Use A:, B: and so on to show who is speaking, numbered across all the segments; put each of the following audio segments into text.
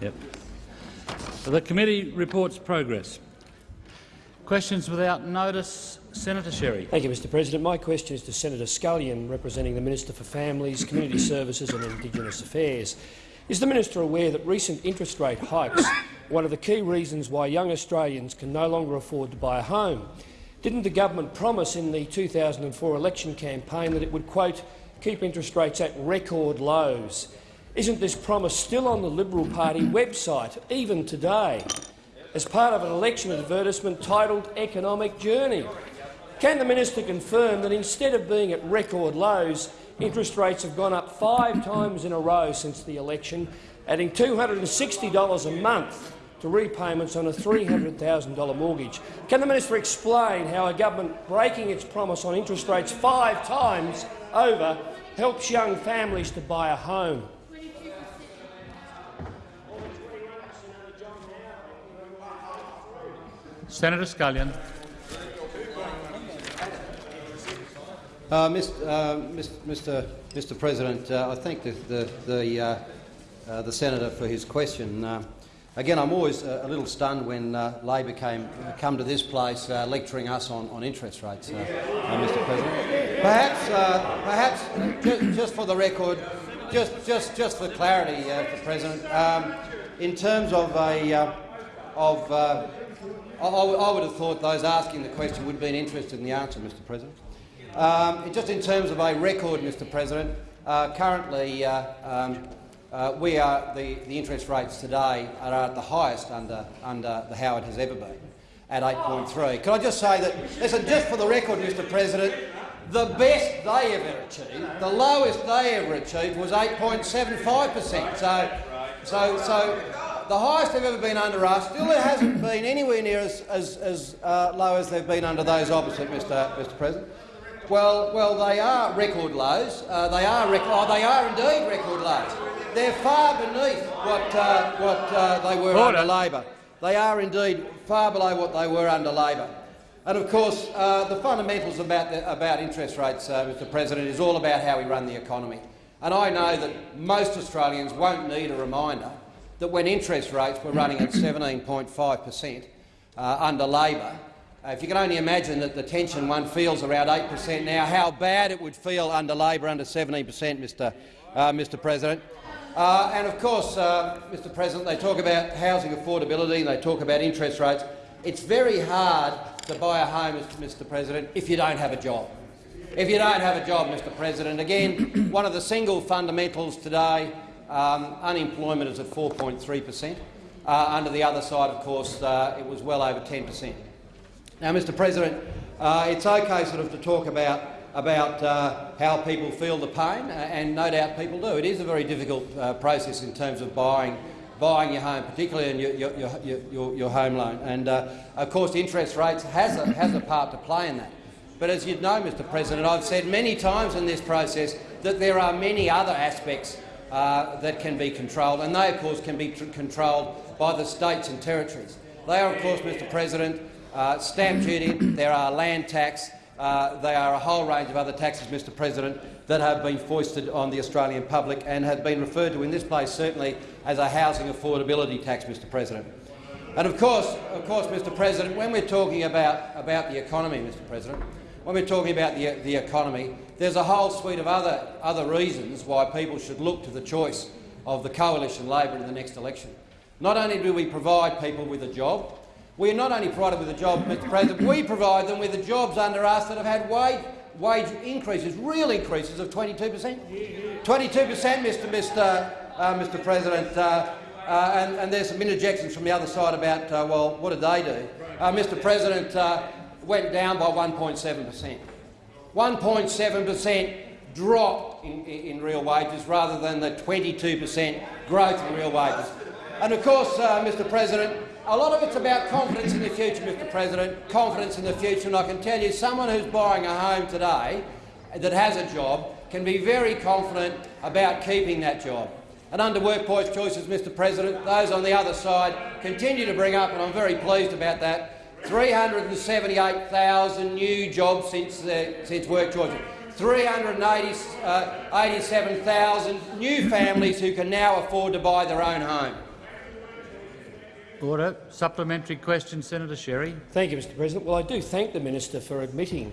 A: Yep. The committee reports progress. Questions without notice. Senator Sherry.
B: Thank you, Mr President. My question is to Senator Scullion, representing the Minister for Families, Community Services and Indigenous Affairs. Is the minister aware that recent interest rate hikes are one of the key reasons why young Australians can no longer afford to buy a home? Didn't the government promise in the 2004 election campaign that it would, quote, keep interest rates at record lows? Isn't this promise still on the Liberal Party website, even today, as part of an election advertisement titled Economic Journey? Can the minister confirm that instead of being at record lows, interest rates have gone up five times in a row since the election, adding $260 a month to repayments on a $300,000 mortgage? Can the minister explain how a government breaking its promise on interest rates five times over helps young families to buy a home?
A: Senator Scullion.
C: Uh, Mr, uh, Mr, Mr. President, uh, I thank the, the, the, uh, uh, the, senator for his question. Uh, again, I'm always a little stunned when Labor came come to this place lecturing us on, on interest rates, Mr. President. Perhaps, perhaps just, just, for the record, just, just, just for clarity, Mr. President, um, in terms of a of I, I would have thought those asking the question would have been interested in the answer, Mr. President. Um, just in terms of a record, Mr President, uh, currently uh, um, uh, we are, the, the interest rates today are at the highest under, under the Howard has ever been, at 8.3. Can I just say that, listen, just for the record, Mr President, the best they ever achieved, the lowest they ever achieved was 8.75 per cent. So, so, so the highest they've ever been under us still it hasn't been anywhere near as, as, as uh, low as they've been under those opposite, Mr. Mr. President. Well, well, they are record lows. Uh, they are rec oh, they are indeed record lows. They're far beneath what uh, what uh, they were Order. under Labor. They are indeed far below what they were under Labor. And of course, uh, the fundamentals about the, about interest rates, uh, Mr. President, is all about how we run the economy. And I know that most Australians won't need a reminder that when interest rates were running at 17.5 per cent uh, under Labor, uh, if you can only imagine that the tension one feels around 8 per cent now, how bad it would feel under Labor under 17 per cent, Mr, uh, Mr President. Uh, and of course, uh, Mr President, they talk about housing affordability and they talk about interest rates. It's very hard to buy a home, Mr President, if you don't have a job. If you don't have a job, Mr President, again, one of the single fundamentals today, um, unemployment is at 4.3 per cent. Uh, under the other side, of course, uh, it was well over 10 per cent. Now, Mr President, uh, it's okay sort of to talk about, about uh, how people feel the pain, uh, and no doubt people do. It is a very difficult process in terms of buying, buying your home, particularly in your, your, your, your, your home loan. And, of course, interest rates has a, has a part to play in that. But as you know, Mr President, I've said many times in this process that there are many other aspects uh, that can be controlled, and they, of course, can be controlled by the states and territories. They are, of course, Mr President, uh, stamp duty, there are land tax, uh, there are a whole range of other taxes, Mr President, that have been foisted on the Australian public and have been referred to in this place certainly as a housing affordability tax, Mr President. And of course, of course, Mr President, when we're talking about, about the economy, Mr President, when we're talking about the, the economy, there's a whole suite of other, other reasons why people should look to the choice of the coalition Labor in the next election. Not only do we provide people with a job, we are not only provided with a job, Mr President, we provide them with the jobs under us that have had wage, wage increases, real increases of 22 per cent. 22 per cent, Mr. Mr. Uh, Mr. President. Uh, uh, and, and, there's some interjections from the other side about, uh, well, what did they do? Uh, Mr. President uh, went down by 1.7 per cent. 1.7 per cent drop in, in, real wages rather than the 22 per cent growth in real wages. And of course, uh, Mr. President, a lot of it's about confidence in the future, Mr President, confidence in the future. And I can tell you, someone who's buying a home today that has a job can be very confident about keeping that job. And under workplace choices, Mr President, those on the other side continue to bring up, and I'm very pleased about that, 378,000 new jobs since, uh, since work choices. 387,000 uh, new families who can now afford to buy their own home.
A: Order. Supplementary question, Senator Sherry.
B: Thank you, Mr President. Well, I do thank the minister for admitting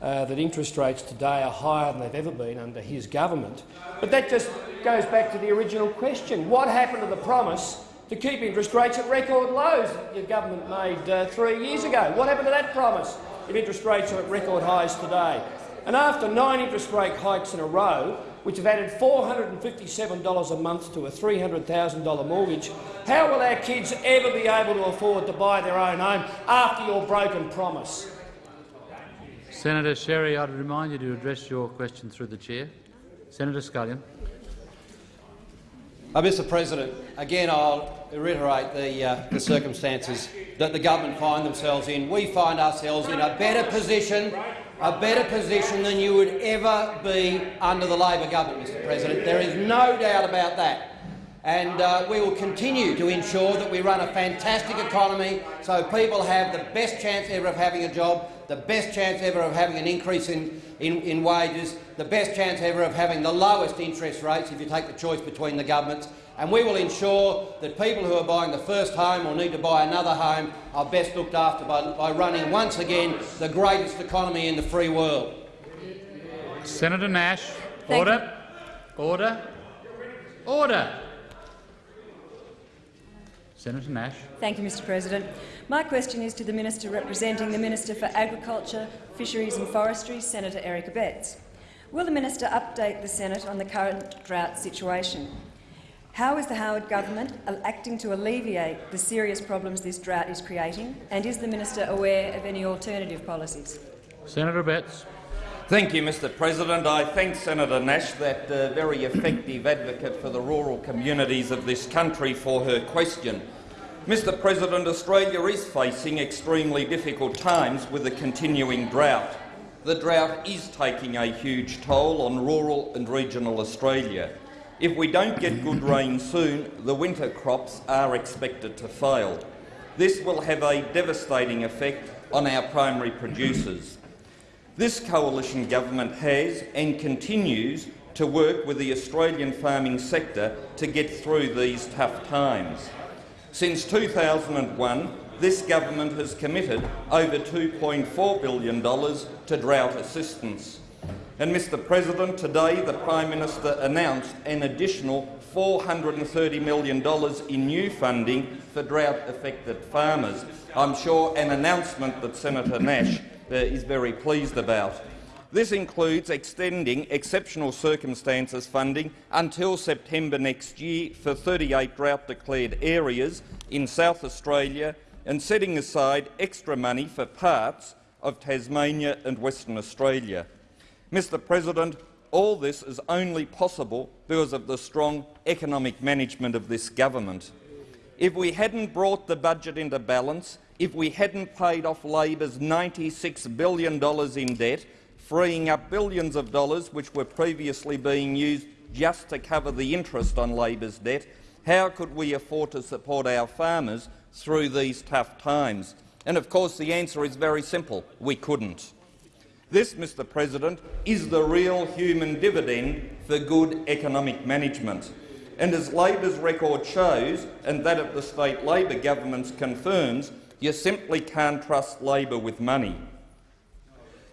B: uh, that interest rates today are higher than they've ever been under his government. But that just goes back to the original question. What happened to the promise to keep interest rates at record lows that your government made uh, three years ago? What happened to that promise if interest rates are at record highs today? And after nine interest rate hikes in a row, which have added $457 a month to a $300,000 mortgage, how will our kids ever be able to afford to buy their own home after your broken promise?
A: Senator Sherry, I'd remind you to address your question through the chair. Senator Scullion.
C: Uh, Mr President, again I'll reiterate the, uh, the circumstances that the government find themselves in. We find ourselves in a better position a better position than you would ever be under the Labor government, Mr President. There is no doubt about that. And uh, we will continue to ensure that we run a fantastic economy so people have the best chance ever of having a job, the best chance ever of having an increase in, in, in wages, the best chance ever of having the lowest interest rates if you take the choice between the governments, and we will ensure that people who are buying the first home or need to buy another home are best looked after by, by running once again the greatest economy in the free world.
A: Senator Nash.
D: Thank
A: Order. Order. Order. Senator Nash.
D: Thank you, Mr President. My question is to the Minister representing the Minister for Agriculture, Fisheries and Forestry, Senator Eric Abetz. Will the Minister update the Senate on the current drought situation? How is the Howard government acting to alleviate the serious problems this drought is creating, and is the minister aware of any alternative policies?
A: Senator Abetz.
E: Thank you, Mr President. I thank Senator Nash, that uh, very effective advocate for the rural communities of this country, for her question. Mr President, Australia is facing extremely difficult times with a continuing drought. The drought is taking a huge toll on rural and regional Australia. If we don't get good rain soon, the winter crops are expected to fail. This will have a devastating effect on our primary producers. This coalition government has and continues to work with the Australian farming sector to get through these tough times. Since 2001, this government has committed over $2.4 billion to drought assistance. And, Mr President, today the Prime Minister announced an additional $430 million in new funding for drought-affected farmers. I'm sure an announcement that Senator Nash uh, is very pleased about. This includes extending exceptional circumstances funding until September next year for 38 drought-declared areas in South Australia and setting aside extra money for parts of Tasmania and Western Australia. Mr President, all this is only possible because of the strong economic management of this government. If we hadn't brought the budget into balance, if we hadn't paid off Labor's $96 billion in debt, freeing up billions of dollars which were previously being used just to cover the interest on Labor's debt, how could we afford to support our farmers through these tough times? And of course the answer is very simple. We couldn't. This, Mr President, is the real human dividend for good economic management. And as Labor's record shows, and that of the state Labor governments confirms, you simply can't trust Labor with money.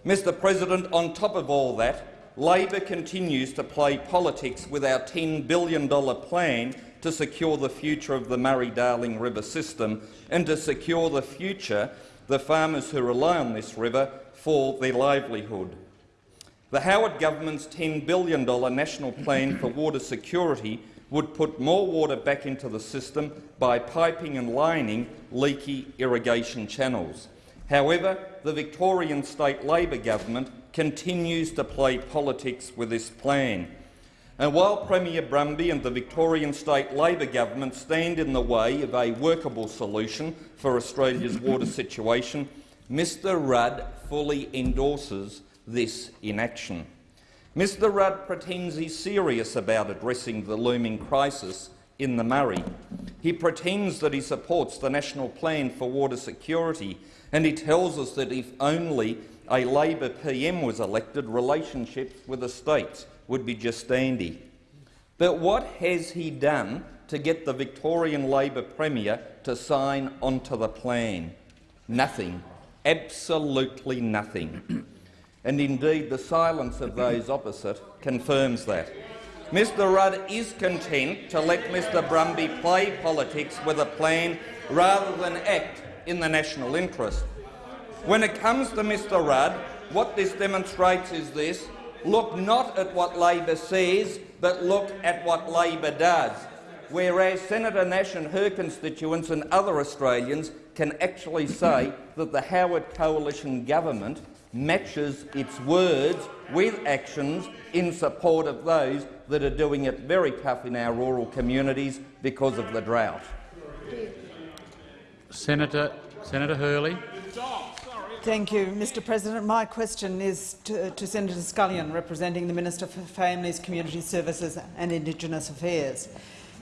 E: Mr President, on top of all that, Labor continues to play politics with our $10 billion plan to secure the future of the Murray-Darling River system and to secure the future the farmers who rely on this river for their livelihood. The Howard government's $10 billion national plan for water security would put more water back into the system by piping and lining leaky irrigation channels. However, the Victorian state Labor government continues to play politics with this plan. And while Premier Brumby and the Victorian state Labor government stand in the way of a workable solution for Australia's water situation, Mr Rudd fully endorses this inaction. Mr Rudd pretends he's serious about addressing the looming crisis in the Murray. He pretends that he supports the National Plan for Water Security, and he tells us that if only a Labor PM was elected, relationships with the states would be just dandy. But what has he done to get the Victorian Labor Premier to sign onto the plan? Nothing. Absolutely nothing. And indeed, the silence of those opposite confirms that. Mr Rudd is content to let Mr Brumby play politics with a plan rather than act in the national interest. When it comes to Mr Rudd, what this demonstrates is this. Look not at what Labor says, but look at what Labor does. Whereas Senator Nash and her constituents and other Australians can actually say that the Howard Coalition government matches its words with actions in support of those that are doing it very tough in our rural communities because of the drought.
A: Senator, Senator Hurley.
F: Thank you, Mr President. My question is to, to, Senator Scullion, representing the Minister for Families, Community Services and Indigenous Affairs.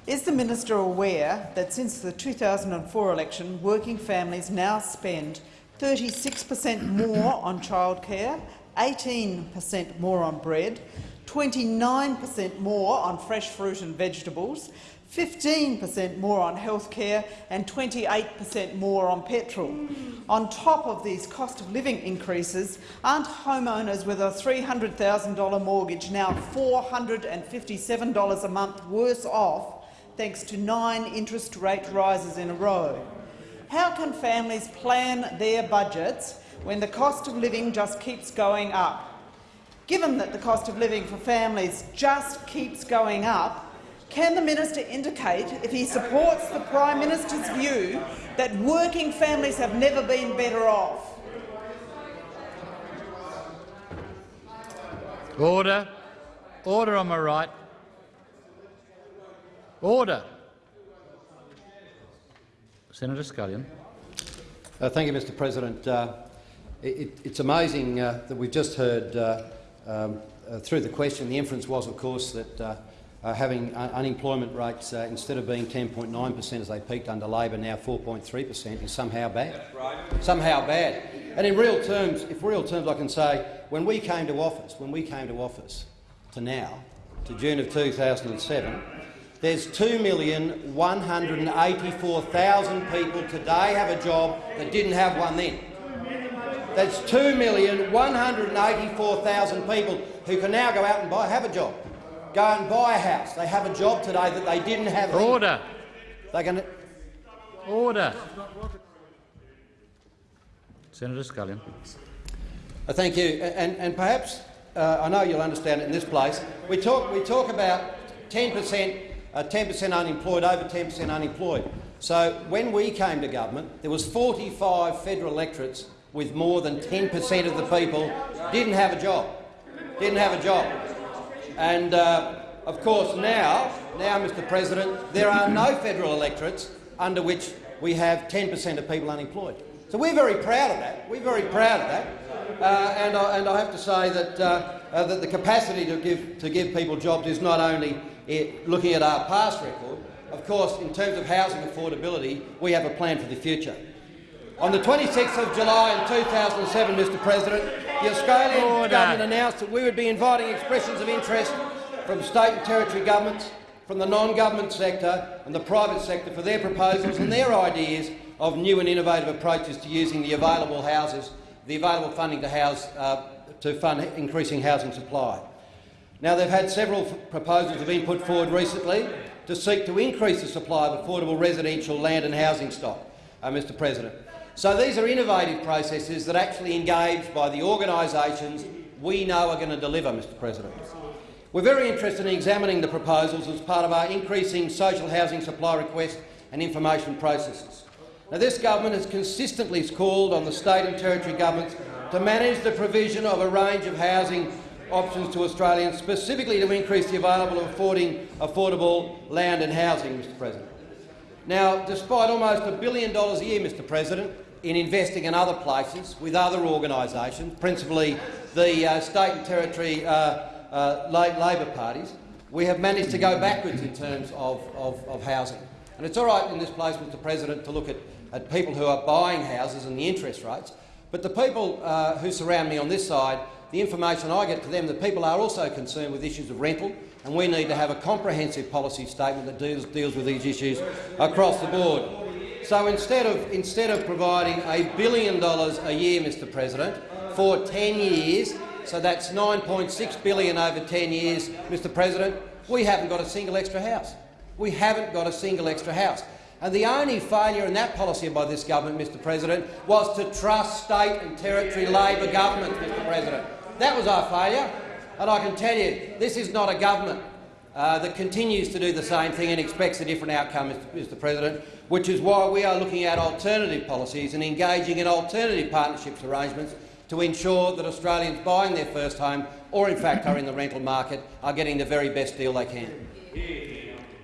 F: Is the minister aware that since the 2004 election, working families now spend 36 per cent more on childcare, 18 per cent more on bread, 29 per cent more on fresh fruit and vegetables, 15 per cent more on health care and 28 per cent more on petrol. Mm. On top of these cost of living increases, aren't homeowners with a $300,000 mortgage now $457 a month worse off thanks to nine interest rate rises in a row? How can families plan their budgets when the cost of living just keeps going up? Given that the cost of living for families just keeps going up, can the minister indicate if he supports the Prime Minister's view that working families have never been better off?
A: Order. Order on my right. Order. Senator Scullion.
C: Uh, thank you, Mr President. Uh, it, it's amazing uh, that we've just heard uh, um, uh, through the question, the inference was, of course, that uh, having un unemployment rates, instead of being 10.9 per cent as they peaked under Labor, now 4.3 per cent, is somehow bad. Right. Somehow bad. And in real terms, if real terms, I can say, when we came to office, when we came to office to now, to June of 2007, there's 2,184,000 people today have a job that didn't have one then. That's 2,184,000 people who can now go out and buy, have a job, go and buy a house. They have a job today that they didn't have.
A: Order.
C: They can.
A: Order. Senator Scullion.
C: Uh, thank you. And, and perhaps uh, I know you'll understand it in this place. We talk, we talk about 10 per cent 10% uh, unemployed, over 10% unemployed. So when we came to government, there was 45 federal electorates with more than 10% of the people didn't have a job. Didn't have a job. And uh, of course now, now, Mr President, there are no federal electorates under which we have 10% of people unemployed. So we're very proud of that. We're very proud of that. Uh, and, I, and, I, have to say that, uh, uh, that the capacity to give, to give people jobs is not only it, looking at our past record, of course, in terms of housing affordability, we have a plan for the future. On the 26th of July in 2007, Mr President, the Australian Order. government announced that we would be inviting expressions of interest from state and territory governments, from the non-government sector and the private sector for their proposals and their ideas of new and innovative approaches to using the available houses, the available funding to, house, uh, to fund increasing housing supply. Now, they've had several proposals have been put forward recently to seek to increase the supply of affordable residential land and housing stock, uh, Mr President. So these are innovative processes that actually engage by the organisations we know are going to deliver, Mr President. We're very interested in examining the proposals as part of our increasing social housing supply request and information processes. Now, this government has consistently called on the state and territory governments to manage the provision of a range of housing options to Australians, specifically to increase the available affording affordable land and housing, Mr President. Now, despite almost a billion dollars a year, Mr President, in investing in other places with other organisations, principally the uh, state and territory uh, uh, Labor parties, we have managed to go backwards in terms of, of, of, housing. And it's all right in this place, Mr President, to look at, at people who are buying houses and the interest rates, but the people uh, who surround me on this side the information I get to them the people are also concerned with issues of rental, and we need to have a comprehensive policy statement that deals, deals with these issues across the board. So instead of, instead of providing a billion dollars a year, Mr President, for 10 years, so that's 9.6 billion over 10 years, Mr President, we haven't got a single extra house. We haven't got a single extra house. And the only failure in that policy by this government, Mr President, was to trust state and territory Labor governments, Mr President. That was our failure. And I can tell you, this is not a government uh, that continues to do the same thing and expects a different outcome, Mr. Mr President, which is why we are looking at alternative policies and engaging in alternative partnerships arrangements to ensure that Australians buying their first home or, in fact, are in the rental market are getting the very best deal they can.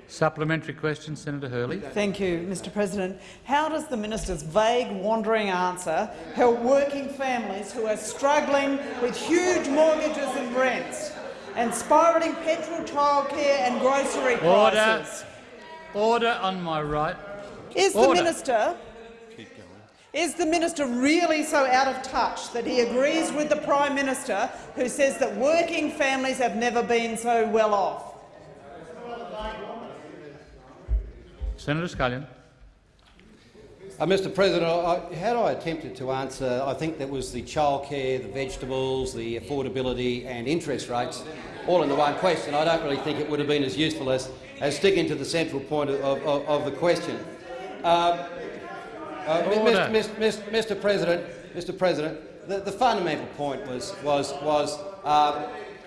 A: Supplementary question, Senator Hurley.
G: Thank you, Mr President. How does the minister's vague, wandering answer help working families who are struggling with huge mortgages and rents and spiralling petrol, childcare and grocery
A: Order.
G: prices?
A: Order on my right.
G: Is the minister is the minister really so out of touch that he agrees with the Prime Minister who says that working families have never been so well off?
A: Senator Scullion.
C: Uh, Mr President, I, had I attempted to answer, I think that was the childcare, the vegetables, the affordability and interest rates, all in the one question. I don't really think it would have been as useful as, as sticking to the central point of, of, of the question. Um, uh, Mr, Mr, Mr President, Mr President, the, the fundamental point was, was, was um,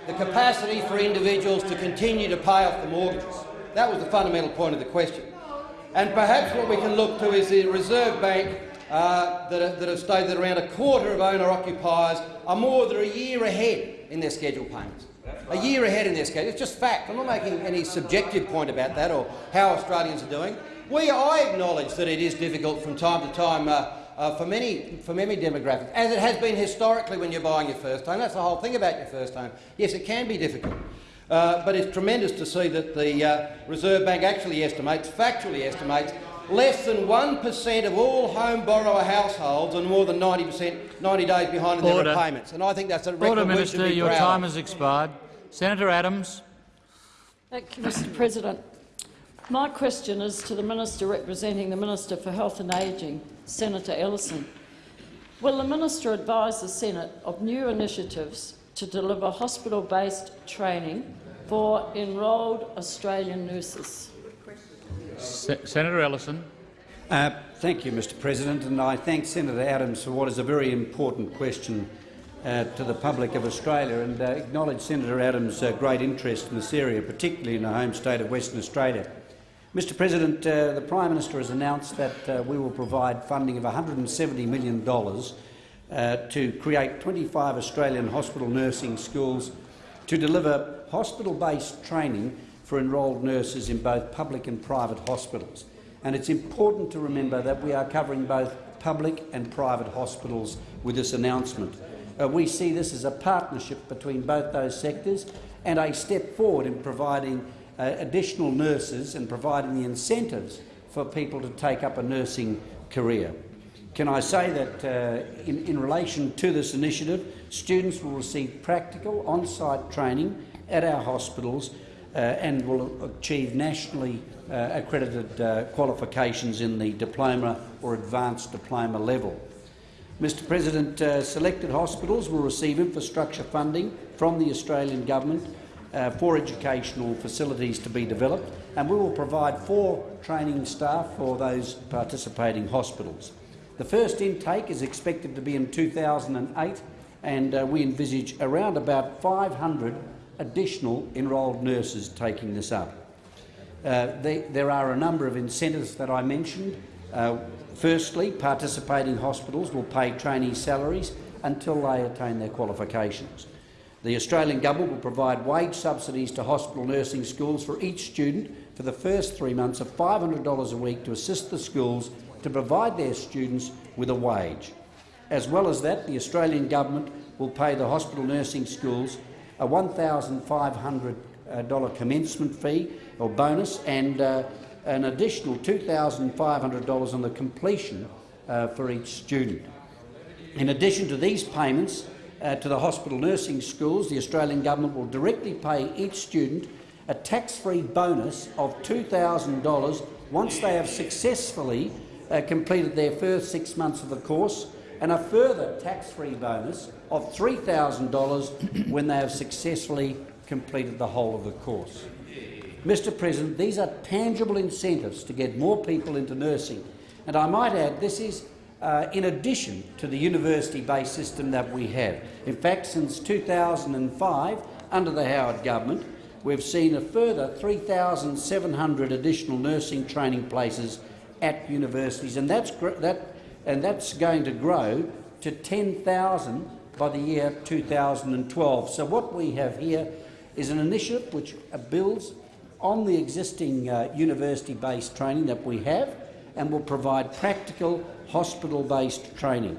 C: the capacity for individuals to continue to pay off the mortgages. That was the fundamental point of the question. And perhaps what we can look to is the Reserve Bank uh, that, are- that have stated that around a quarter of owner-occupiers are more than a year ahead in their scheduled payments. A year ahead in their schedule. It's just fact. I'm not making any subjective point about that or how Australians are doing. We, I acknowledge that it is difficult from time to time uh, uh, for, many, for many demographics, as it has been historically when you're buying your first home. That's the whole thing about your first home. Yes, it can be difficult. Uh, but it's tremendous to see that the uh, Reserve Bank actually estimates, factually estimates, less than 1% of all home borrower households are more than 90%, 90 days behind in their
A: Order.
C: repayments. And I think that's a record
A: Order,
C: we should
A: Minister. Your
C: proud
A: time has expired. Senator Adams.
H: Thank you, Mr President. My question is to the Minister representing the Minister for Health and Ageing, Senator Ellison. Will the Minister advise the Senate of new initiatives to deliver hospital-based training for enrolled Australian nurses?
A: Se Senator Ellison.
I: Uh, thank you, Mr President, and I thank Senator Adams for what is a very important question uh, to the public of Australia and uh, acknowledge Senator Adams' uh, great interest in this area, particularly in the home state of Western Australia. Mr President, uh, the Prime Minister has announced that uh, we will provide funding of $170 million uh, to create 25 Australian hospital nursing schools to deliver hospital-based training for enrolled nurses in both public and private hospitals. And it's important to remember that we are covering both public and private hospitals with this announcement. Uh, we see this as a partnership between both those sectors and a step forward in providing uh, additional nurses and providing the incentives for people to take up a nursing career. Can I say that uh, in, in relation to this initiative, students will receive practical on-site training at our hospitals uh, and will achieve nationally uh, accredited uh, qualifications in the diploma or advanced diploma level. Mr President, uh, selected hospitals will receive infrastructure funding from the Australian Government uh, for educational facilities to be developed, and we will provide four training staff for those participating hospitals. The first intake is expected to be in 2008, and uh, we envisage around about 500 additional enrolled nurses taking this up. Uh, they, there are a number of incentives that I mentioned. Uh, firstly, participating hospitals will pay trainee salaries until they attain their qualifications. The Australian Government will provide wage subsidies to hospital nursing schools for each student for the first three months of $500 a week to assist the schools to provide their students with a wage. As well as that, the Australian Government will pay the hospital nursing schools a $1,500 uh, commencement fee or bonus and uh, an additional $2,500 on the completion uh, for each student. In addition to these payments uh, to the hospital nursing schools, the Australian Government will directly pay each student a tax-free bonus of $2,000 once they have successfully uh, completed their first six months of the course, and a further tax-free bonus of $3,000 when they have successfully completed the whole of the course. Mr President, these are tangible incentives to get more people into nursing, and I might add this is uh, in addition to the university-based system that we have. In fact, since 2005, under the Howard government, we've seen a further 3,700 additional nursing training places at universities, and that's, that, and that's going to grow to 10,000 by the year 2012. So what we have here is an initiative which builds on the existing uh, university-based training that we have and will provide practical hospital-based training.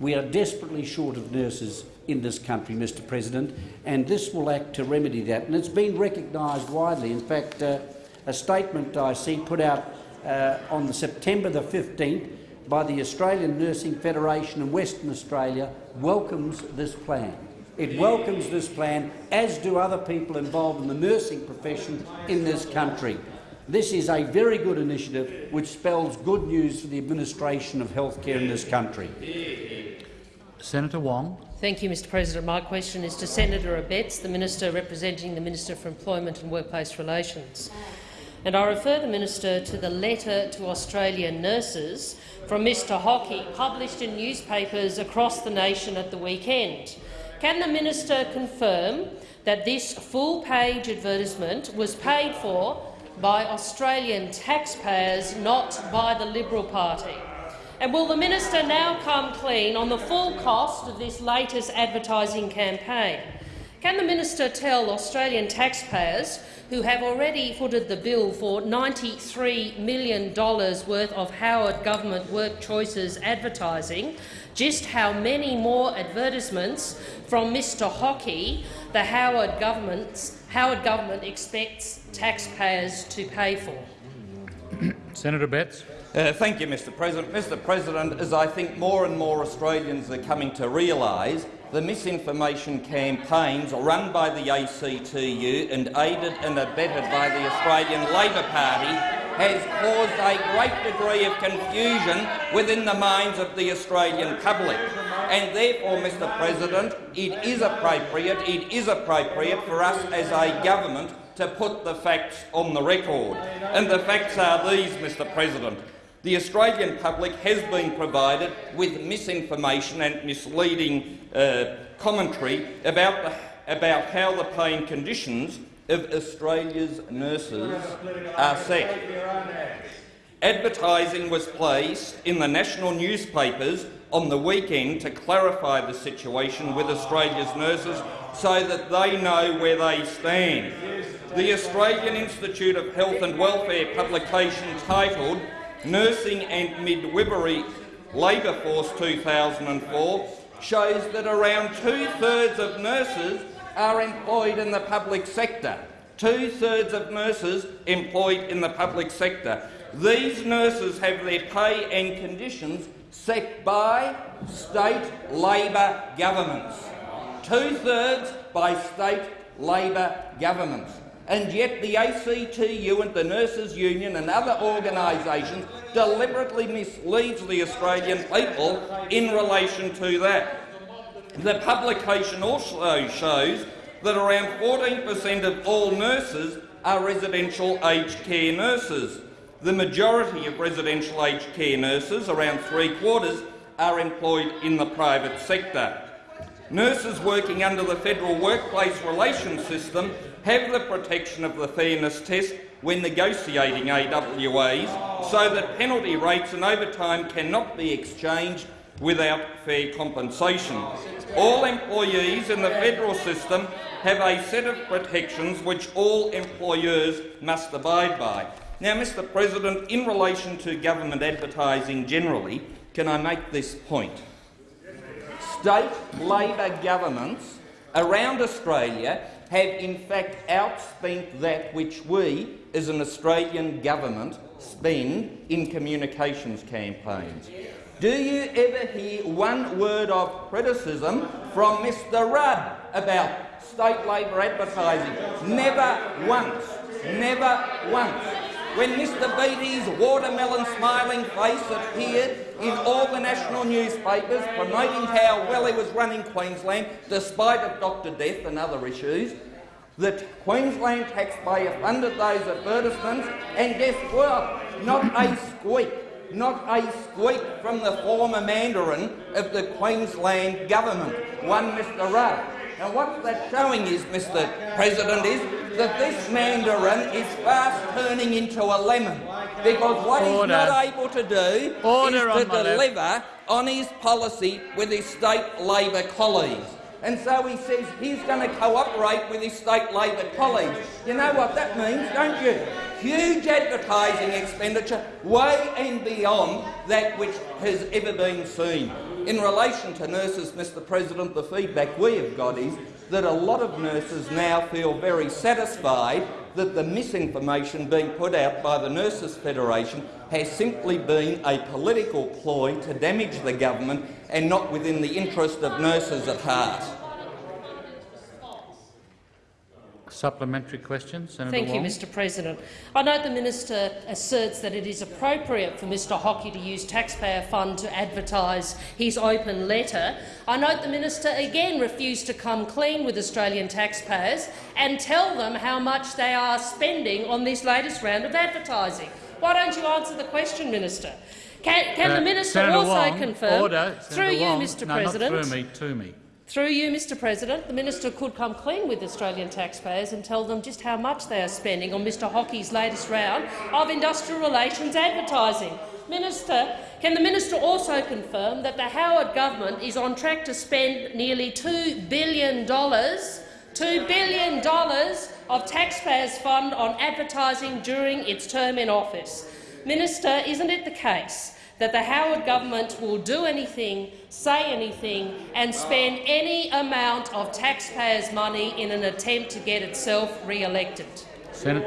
I: We are desperately short of nurses in this country, Mr President, and this will act to remedy that. And it's been recognised widely. In fact, uh, a statement I see put out uh, on the September the 15th by the Australian Nursing Federation in Western Australia welcomes this plan. It welcomes this plan, as do other people involved in the nursing profession in this country. This is a very good initiative which spells good news for the administration of healthcare in this country.
A: Senator Wong.
J: Thank you, Mr President. My question is to Senator Abetz, the Minister representing the Minister for Employment and Workplace Relations. And I refer the Minister to the letter to Australian nurses from Mr Hockey, published in newspapers across the nation at the weekend. Can the minister confirm that this full-page advertisement was paid for by Australian taxpayers, not by the Liberal Party? And will the minister now come clean on the full cost of this latest advertising campaign? Can the minister tell Australian taxpayers who have already footed the bill for $93 million worth of Howard government work choices advertising just how many more advertisements from Mr Hockey the Howard, Howard government expects taxpayers to pay for.
A: Senator Abetz.
E: Uh, thank you, Mr President. Mr President, as I think more and more Australians are coming to realise, the misinformation campaigns run by the ACTU and aided and abetted by the Australian Labor Party has caused a great degree of confusion within the minds of the Australian public. And therefore, Mr President, it is appropriate, it is appropriate for us as a government to put the facts on the record. And the facts are these, Mr President. The Australian public has been provided with misinformation and misleading uh, commentary about, the, about how the paying conditions of Australia's nurses are set. Advertising was placed in the national newspapers on the weekend to clarify the situation with Australia's nurses so that they know where they stand. The Australian Institute of Health and Welfare publication titled Nursing and Midwifery Labour Force 2004 shows that around two-thirds of nurses are employed in the public sector. Two-thirds of nurses employed in the public sector. These nurses have their pay and conditions set by state Labor governments. Two-thirds by state Labor governments and yet the ACTU and the Nurses Union and other organisations deliberately misleads the Australian people in relation to that. The publication also shows that around 14 per cent of all nurses are residential aged care nurses. The majority of residential aged care nurses, around three quarters, are employed in the private sector. Nurses working under the federal workplace relations system have the protection of the fairness test when negotiating AWAs so that penalty rates and overtime cannot be exchanged without fair compensation. All employees in the federal system have a set of protections which all employers must abide by. Now, Mr President, in relation to government advertising generally, can I make this point? State Labor governments around Australia have in fact outspent that which we, as an Australian government, spend in communications campaigns. Do you ever hear one word of criticism from Mr Rudd about state Labor advertising. Never once. Never once. When Mr Beattie's watermelon smiling face appeared in all the national newspapers promoting how well he was running Queensland, despite of Dr Death and other issues, that Queensland taxpayer funded those advertisements, and guess what? Not a squeak, not a squeak from the former Mandarin of the Queensland government, one Mr Rudd. And what that's showing is, Mr President, is that this Mandarin is fast turning into a lemon, because what he's not able to do
A: Order
E: is to deliver on his policy with his state Labor colleagues. And so he says he's going to cooperate with his state Labor colleagues. You know what that means, don't you? Huge advertising expenditure, way and beyond that which has ever been seen. In relation to nurses, Mr President, the feedback we have got is that a lot of nurses now feel very satisfied that the misinformation being put out by the Nurses Federation has simply been a political ploy to damage the government and not within the interest of nurses at heart.
A: Supplementary question, Senator
J: Thank you,
A: Wong.
J: Mr President. I note the minister asserts that it is appropriate for Mr Hockey to use taxpayer fund to advertise his open letter. I note the minister again refused to come clean with Australian taxpayers and tell them how much they are spending on this latest round of advertising. Why don't you answer the question, Minister? Can, can
A: Uh,
J: the minister
A: Senator
J: also
A: Wong,
J: confirm,
A: order,
J: through you,
A: Wong.
J: Mr
A: no,
J: President,
A: not through me, to me.
J: through you, Mr President, the minister could come clean with Australian taxpayers and tell them just how much they are spending on Mr Hockey's latest round of industrial relations advertising. Minister, can the minister also confirm that the Howard government is on track to spend nearly $2 billion, $2 billion of taxpayers' fund on advertising during its term in office? Minister, isn't it the case that the Howard government will do anything, say anything and spend any amount of taxpayers' money in an attempt to get itself re-elected.
A: Sen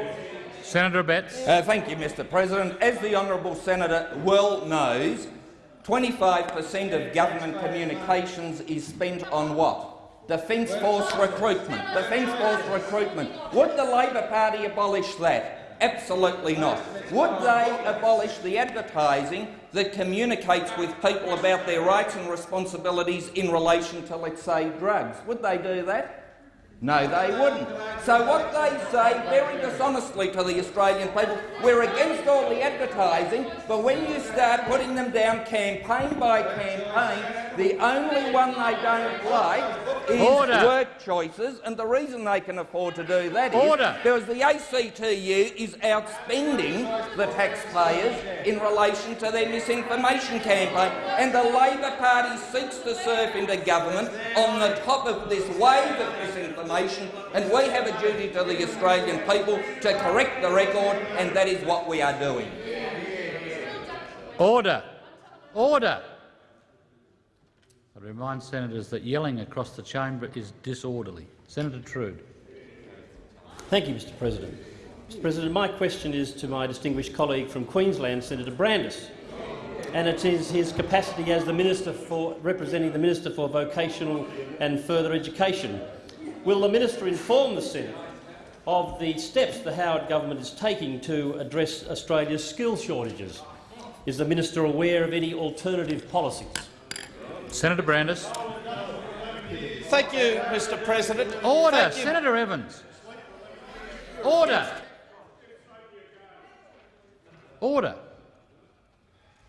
A: Senator Abetz.
E: Uh, thank you, Mr President. As the honourable senator well knows, 25 per cent of government communications is spent on what? Defence Force recruitment. Defence Force recruitment. Would the Labor Party abolish that? Absolutely not. Would they abolish the advertising that communicates with people about their rights and responsibilities in relation to, let's say, drugs? Would they do that? No, they wouldn't. So what they say very dishonestly to the Australian people, we're against all the advertising, but when you start putting them down campaign by campaign, the only one they don't like is
A: Order.
E: work choices, and the reason they can afford to do that is
A: Order.
E: because the ACTU is outspending the taxpayers in relation to their misinformation campaign, and the Labor Party seeks to surf into government on the top of this wave of misinformation, and we have a duty to the Australian people to correct the record, and that is what we are doing.
A: Order. Order. I remind senators that yelling across the chamber is disorderly. Senator Trude.
K: Thank you, Mr President. Mr President, my question is to my distinguished colleague from Queensland, Senator Brandis, and it is his capacity as the Minister for representing the Minister for Vocational and Further Education. Will the minister inform the Senate of the steps the Howard government is taking to address Australia's skills shortages? Is the minister aware of any alternative policies?
A: Senator Brandis.
L: Thank you, Mr President.
A: Order.
L: Thank you.
A: Senator Evans. Order. Order.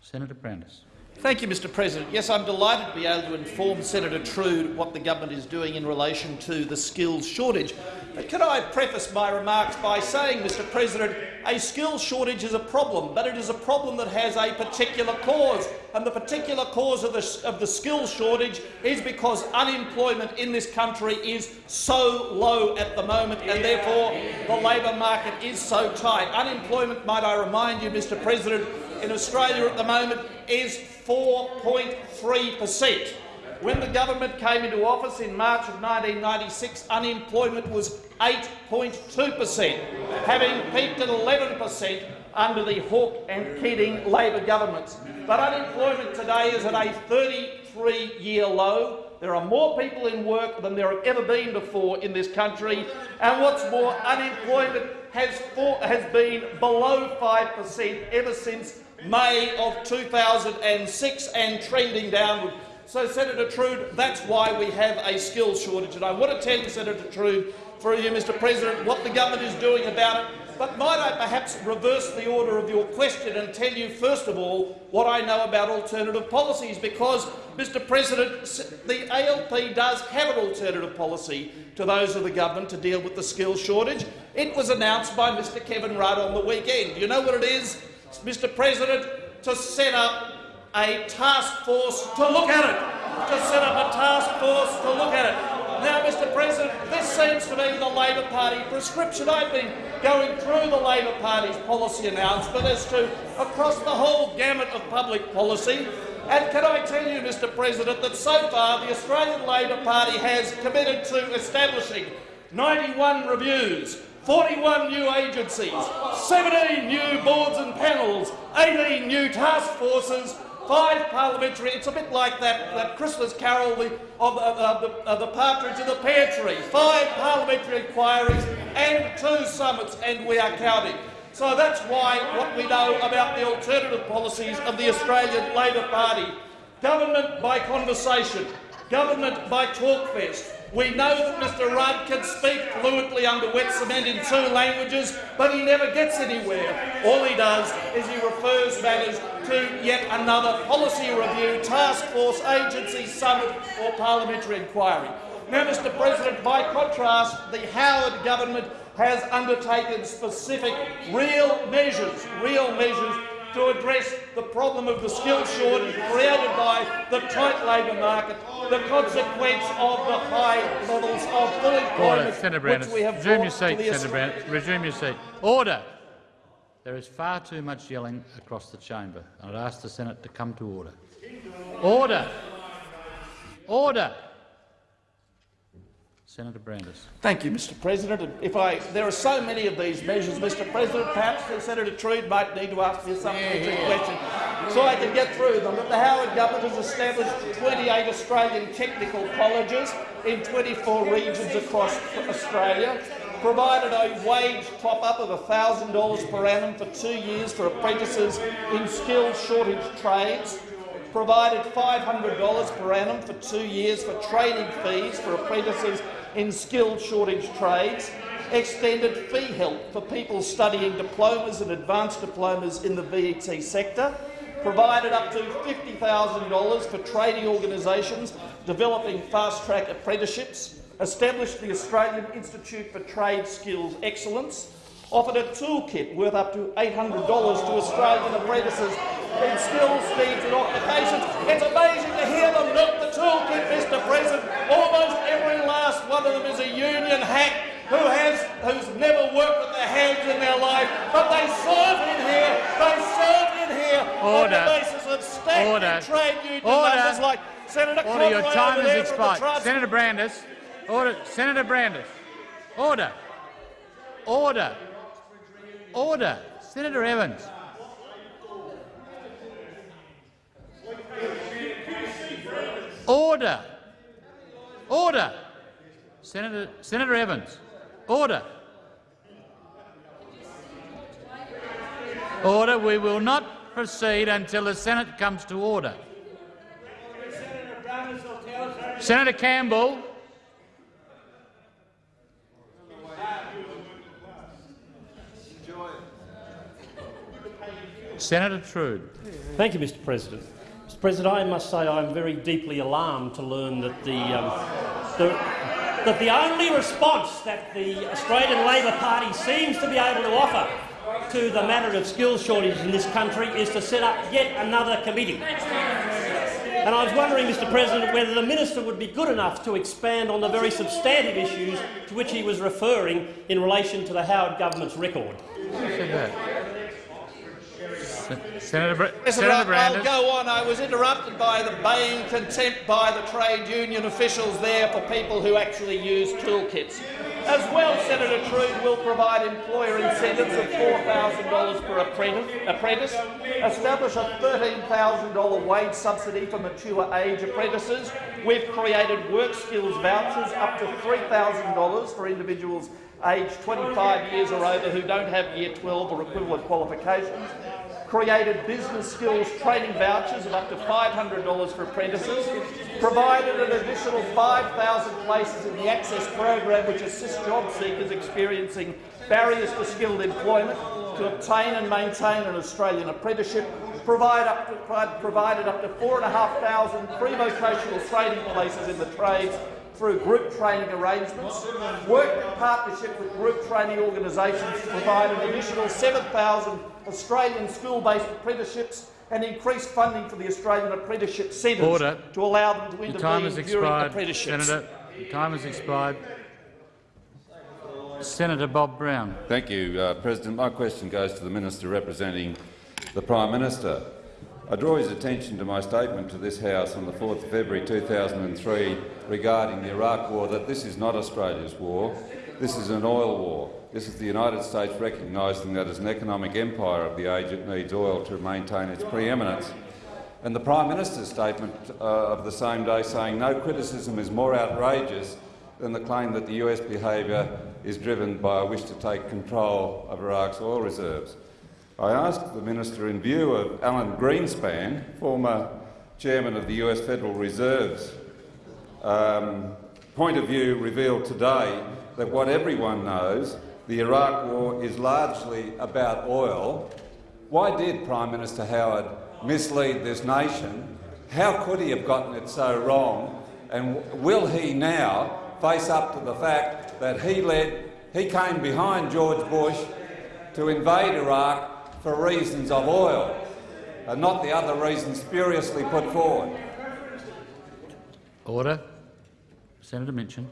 A: Senator Brandis.
L: Thank you, Mr President. Yes, I'm delighted to be able to inform Senator Trude what the government is doing in relation to the skills shortage. But can I preface my remarks by saying, Mr President, a skills shortage is a problem, but it is a problem that has a particular cause. And the particular cause of the, of the skills shortage is because unemployment in this country is so low at the moment, and therefore the labour market is so tight. Unemployment, might I remind you, Mr President, in Australia at the moment is 4.3 per cent. When the government came into office in March of 1996, unemployment was 8.2 per cent, having peaked at 11 per cent under the Hawke and Keating Labor governments. But unemployment today is at a 33-year low, There are more people in work than there have ever been before in this country, and what's more, unemployment has, has been below 5% ever since May of 2006 and trending downward. So, Senator Trood, that's why we have a skills shortage. And I want to tell you, Senator Trood, for you, Mr President, what the government is doing about it. But might I perhaps reverse the order of your question and tell you, first of all, what I know about alternative policies? Because, Mr President, the ALP does have an alternative policy to those of the government to deal with the skills shortage. It was announced by Mr Kevin Rudd on the weekend. You know what it is, Mr President? To set up a task force to look at it. To set up a task force to look at it. Now, Mr President, this seems to be the Labor Party prescription. I've been going through the Labor Party's policy announcement as to across the whole gamut of public policy. And can I tell you, Mr President, that so far the Australian Labor Party has committed to establishing 91 reviews, 41 new agencies, 17 new boards and panels, 18 new task forces, five parliamentary, it's a bit like that, that Christmas carol the, of, of, the, of the partridge in the pear tree, five parliamentary inquiries and two summits, and we are counting. So that's why what we know about the alternative policies of the Australian Labor Party. Government by conversation, government by talkfest, we know that Mr Rudd can speak fluently under wet cement in two languages, but he never gets anywhere. All he does is he refers matters to yet another policy review, task force, agency, summit or parliamentary inquiry. Now, Mr President, by contrast, the Howard government has undertaken specific, real measures, real measures to address the problem of the skills shortage created by the tight labour market, the consequence of the high levels of full employment
A: Order.
L: Which we have
A: Resume your seat, Senator Brandis. Resume your seat. Order. There is far too much yelling across the chamber. I'd ask the Senate to come to order. Order. Order. Senator Brandis.
L: Thank you, Mr President. If I, there are so many of these measures, Mr President, perhaps Senator Trood might need to ask me a supplementary question so I can get through them. But the Howard government has established 28 Australian technical colleges in 24 regions across Australia, provided a wage top-up of $1,000 per annum for two years for apprentices in skilled shortage trades, provided $500 per annum for two years for training fees for apprentices in skilled shortage trades, extended fee help for people studying diplomas and advanced diplomas in the VET sector, provided up to $50,000 for trading organisations developing fast-track apprenticeships, established the Australian Institute for Trade Skills Excellence, offered a toolkit worth up to $800 to Australian apprentices in skills, needs and occupations. It's amazing to hear them milk the toolkit, Mr President. Almost every last one of them is a union hack who has who's never worked with their hands in their life, but they serve in here, they serve in here
A: Order.
L: on the basis of stagnant
A: Order.
L: trade union
A: Order.
L: numbers like Senator
A: Order. Your
L: Conroy
A: time has
L: there from the
A: expired. Senator Brandis. Order. Senator Brandis. Order. Order. Order. Senator Evans. Order. Order. Senator, Senator Evans. Order. Order. We will not proceed until the Senate comes to order. Senator Campbell. Senator Trood.
K: Thank you, Mr President. Mr President, I must say I'm very deeply alarmed to learn that the, um, the, that the only response that the Australian Labor Party seems to be able to offer to the matter of skills shortages in this country is to set up yet another committee. And I was wondering, Mr President, whether the minister would be good enough to expand on the very substantive issues to which he was referring in relation to the Howard government's record.
A: Who said that? Senator, Br Senator
L: I'll go on. I was interrupted by the baying contempt by the trade union officials there for people who actually use toolkits. As well, Senator Trood will provide employer incentives of $4,000 per apprentice, establish a $13,000 wage subsidy for mature age apprentices. We've created work skills vouchers up to $3,000 for individuals aged 25 years or over who don't have Year 12 or equivalent qualifications created business skills training vouchers of up to $500 for apprentices, provided an additional 5,000 places in the Access program which assists job seekers experiencing barriers to skilled employment to obtain and maintain an Australian apprenticeship, provide up to, provided up to 4,500 pre-vocational training places in the trades through group training arrangements, worked in partnership with group training organisations to provide an additional 7,000 Australian school-based apprenticeships and increased funding for the Australian Apprenticeship Centres
A: Order.
L: to allow them to
A: Your
L: intervene
A: time has
L: during
A: expired,
L: apprenticeships.
A: Senator. Your time has expired. Senator Bob Brown.
M: Thank you, uh, President. My question goes to the Minister representing the Prime Minister. I draw his attention to my statement to this House on the 4th of February 2003 regarding the Iraq War that this is not Australia's war, this is an oil war. This is the United States recognising that as an economic empire of the age it needs oil to maintain its preeminence. And the Prime Minister's statement uh, of the same day saying no criticism is more outrageous than the claim that the US behaviour is driven by a wish to take control of Iraq's oil reserves. I asked the Minister, in view of Alan Greenspan, former chairman of the US Federal Reserve's um, point of view revealed today that what everyone knows, the Iraq War is largely about oil. Why did Prime Minister Howard mislead this nation? How could he have gotten it so wrong? And will he now face up to the fact that he led, he came behind George Bush to invade Iraq for reasons of oil, and not the other reasons spuriously put forward?
A: Order. Senator Minchin.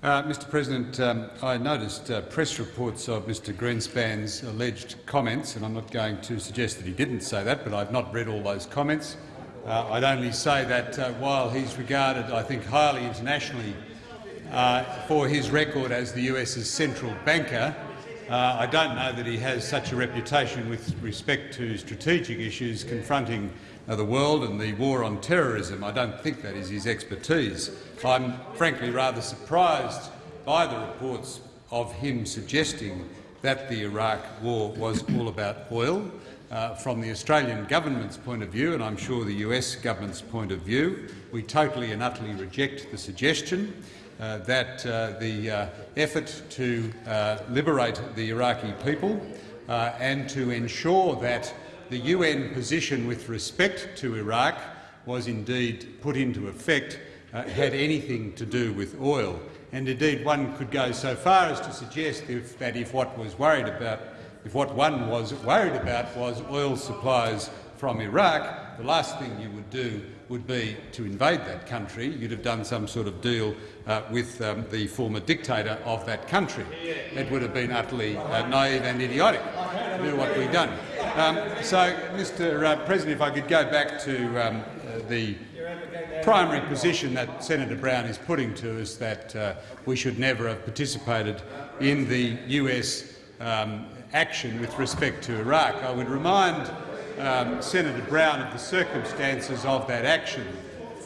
N: Uh, Mr President, um, I noticed uh, press reports of Mr Greenspan's alleged comments, and I'm not going to suggest that he didn't say that, but I've not read all those comments. Uh, I'd only say that uh, while he's regarded, I think, highly internationally uh, for his record as the US's central banker, uh, I don't know that he has such a reputation with respect to strategic issues confronting the world and the war on terrorism. I don't think that is his expertise. I'm frankly rather surprised by the reports of him suggesting that the Iraq war was all about oil. Uh, from the Australian government's point of view, and I'm sure the US government's point of view, we totally and utterly reject the suggestion uh, that uh, the uh, effort to uh, liberate the Iraqi people uh, and to ensure that the UN position with respect to Iraq was indeed put into effect uh, had anything to do with oil. And indeed, one could go so far as to suggest if, that if what was worried about, if what one was worried about was oil supplies from Iraq, the last thing you would do would be to invade that country. You'd have done some sort of deal uh, with um, the former dictator of that country. It would have been utterly uh, naive and idiotic do what we've done. Um, so, Mr uh, President, if I could go back to um, the primary position that Senator Brown is putting to us, that uh, we should never have participated in the US um, action with respect to Iraq. I would remind um, Senator Brown of the circumstances of that action.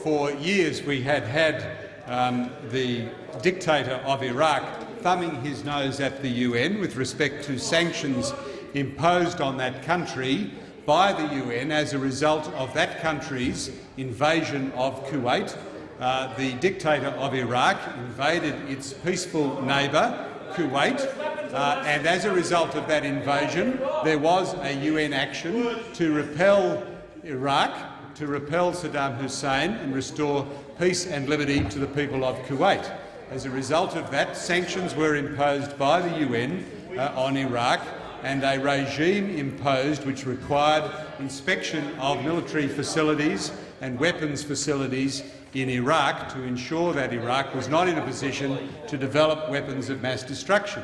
N: For years we had had um, the dictator of Iraq thumbing his nose at the UN with respect to sanctions imposed on that country by the UN as a result of that country's invasion of Kuwait. Uh, the dictator of Iraq invaded its peaceful neighbour, Kuwait, uh, and as a result of that invasion, there was a UN action to repel Iraq, to repel Saddam Hussein and restore peace and liberty to the people of Kuwait. As a result of that, sanctions were imposed by the UN uh, on Iraq and a regime imposed which required inspection of military facilities and weapons facilities in Iraq to ensure that Iraq was not in a position to develop weapons of mass destruction.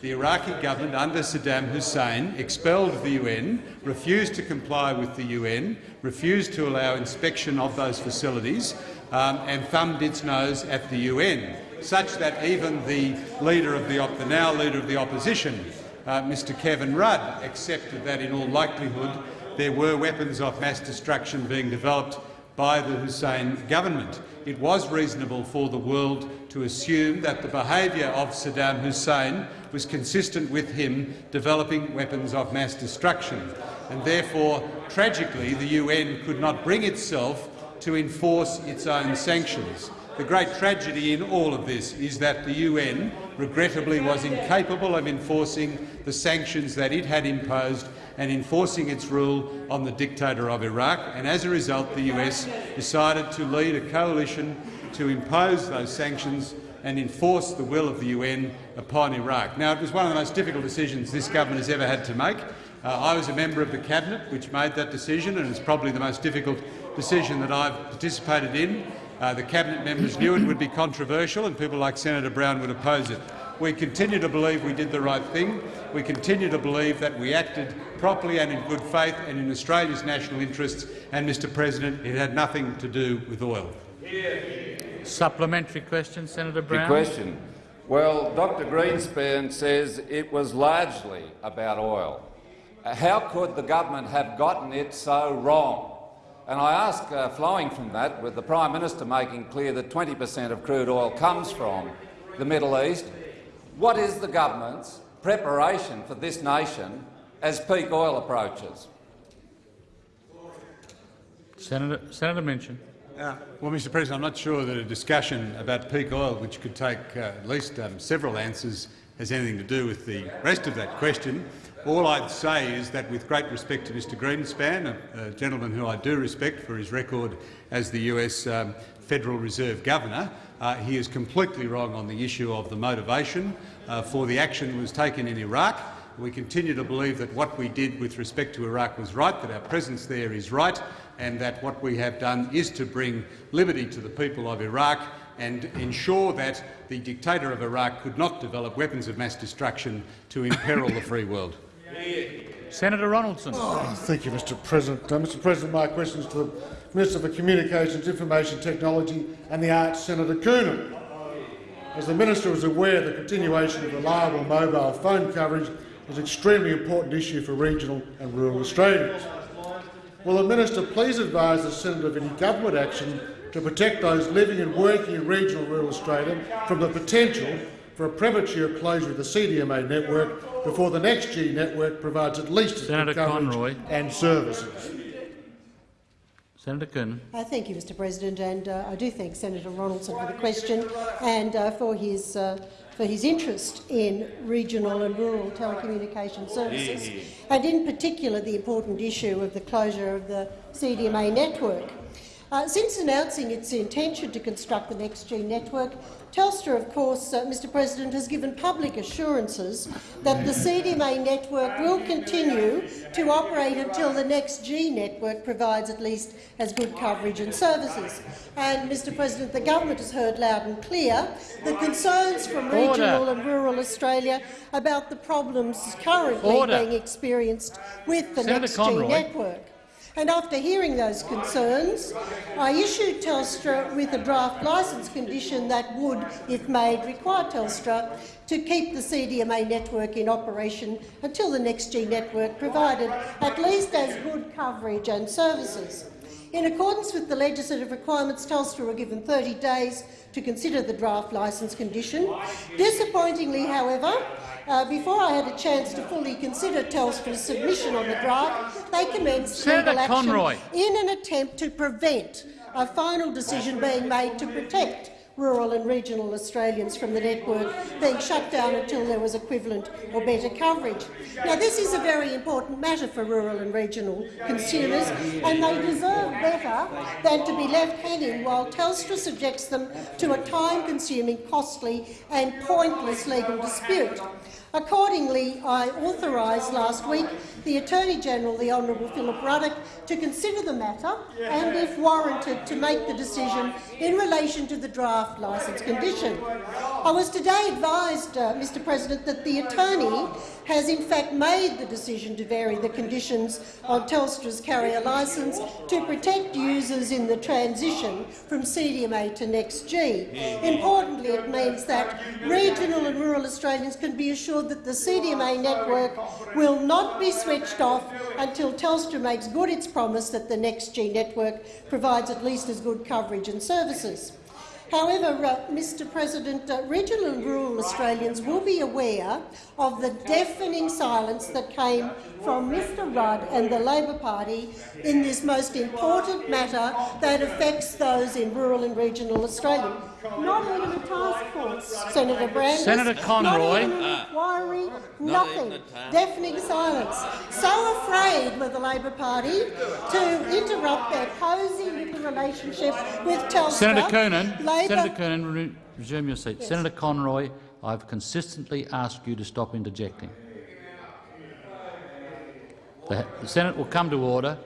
N: The Iraqi government under Saddam Hussein expelled the UN, refused to comply with the UN, refused to allow inspection of those facilities um, and thumbed its nose at the UN, such that even the, leader of the, the now leader of the opposition, uh, Mr Kevin Rudd, accepted that in all likelihood there were weapons of mass destruction being developed by the Hussein government. It was reasonable for the world to assume that the behaviour of Saddam Hussein was consistent with him developing weapons of mass destruction, and therefore, tragically, the UN could not bring itself to enforce its own sanctions. The great tragedy in all of this is that the UN, regrettably, was incapable of enforcing the sanctions that it had imposed and enforcing its rule on the dictator of Iraq, and as a result the US decided to lead a coalition to impose those sanctions and enforce the will of the UN upon Iraq. Now, it was one of the most difficult decisions this government has ever had to make. Uh, I was a member of the cabinet which made that decision, and it's probably the most difficult decision that I've participated in. Uh, the cabinet members knew it would be controversial, and people like Senator Brown would oppose it. We continue to believe we did the right thing. We continue to believe that we acted properly and in good faith and in Australia's national interests. And, Mr President, it had nothing to do with oil.
A: Supplementary question, Senator Brown.
M: Good question. Well, Dr Greenspan says it was largely about oil. How could the government have gotten it so wrong? And I ask, uh, flowing from that, with the Prime Minister making clear that 20 per cent of crude oil comes from the Middle East, what is the government's preparation for this nation as peak oil approaches?
A: Senator, Senator Minchin.
N: Uh, well, Mr President, I'm not sure that a discussion about peak oil, which could take uh, at least um, several answers, has anything to do with the rest of that question. All I'd say is that, with great respect to Mr Greenspan, a, a gentleman who I do respect for his record as the US um, Federal Reserve Governor, uh, he is completely wrong on the issue of the motivation uh, for the action that was taken in Iraq. We continue to believe that what we did with respect to Iraq was right, that our presence there is right, and that what we have done is to bring liberty to the people of Iraq and ensure that the dictator of Iraq could not develop weapons of mass destruction to imperil the free world.
A: Senator Ronaldson.
O: Oh, thank you, Mr President. Uh, Mr President, my question is to the Minister for Communications, Information Technology and the Arts, Senator Coonan. As the minister is aware, the continuation of reliable mobile phone coverage is an extremely important issue for regional and rural Australians. Will the minister please advise the Senator of any government action to protect those living and working in regional rural Australia from the potential for a premature closure of the CDMA network before the next G network provides at least as
A: Senator
O: good coverage
A: Conroy.
O: and services.
A: Senator Coonan.
P: Uh, thank you, Mr President, and uh, I do thank Senator Ronaldson for the question and uh, for his uh, for his interest in regional and rural telecommunication services, and in particular the important issue of the closure of the CDMA network. Uh, since announcing its intention to construct the NextG network, Telstra, of course, uh, Mr President, has given public assurances that the CDMA network will continue to operate until the next G network provides at least as good coverage and services. And, Mr President, the government has heard loud and clear the concerns from
A: Order.
P: regional and rural Australia about the problems currently
A: Order.
P: being experienced with the
A: Senator
P: NextG
A: Conroy.
P: network. And after hearing those concerns, I issued Telstra with a draft licence condition that would, if made, require Telstra to keep the CDMA network in operation until the NextG network provided at least as good coverage and services. In accordance with the legislative requirements, Telstra were given 30 days to consider the draft licence condition. Disappointingly, however, uh, before I had a chance to fully consider Telstra's submission on the draft, they commenced
A: Senator
P: legal action
A: Conroy.
P: in an attempt to prevent a final decision being made to protect rural and regional Australians from the network being shut down until there was equivalent or better coverage. Now, this is a very important matter for rural and regional consumers, and they deserve better than to be left hanging while Telstra subjects them to a time-consuming, costly and pointless legal dispute. Accordingly, I authorised last week the Attorney-General, the Honourable Philip Ruddock, to consider the matter and, if warranted, to make the decision in relation to the draft licence condition. I was today advised, uh, Mr President, that the Attorney has in fact made the decision to vary the conditions on Telstra's carrier licence to protect users in the transition from CDMA to NextG. Importantly, it means that regional and rural Australians can be assured that the CDMA network will not be switched off until Telstra makes good its promise that the NextG network provides at least as good coverage and services. However, uh, Mr President, uh, regional and rural Australians will be aware of the deafening silence that came from Mr Rudd and the Labor Party in this most important matter that affects those in rural and regional Australia. Not even a task force, Senator Brandis.
A: Senator Conroy. Ah.
P: Not even an inquiry, nothing. Deafening silence. So afraid were the Labor Party to interrupt their cosy little relationship with Telstra.
A: Senator Coonan,
P: Labor
A: Senator Coonan, re resume your seat. Senator Conroy, I've consistently asked you to stop interjecting. The, the Senate will come to order.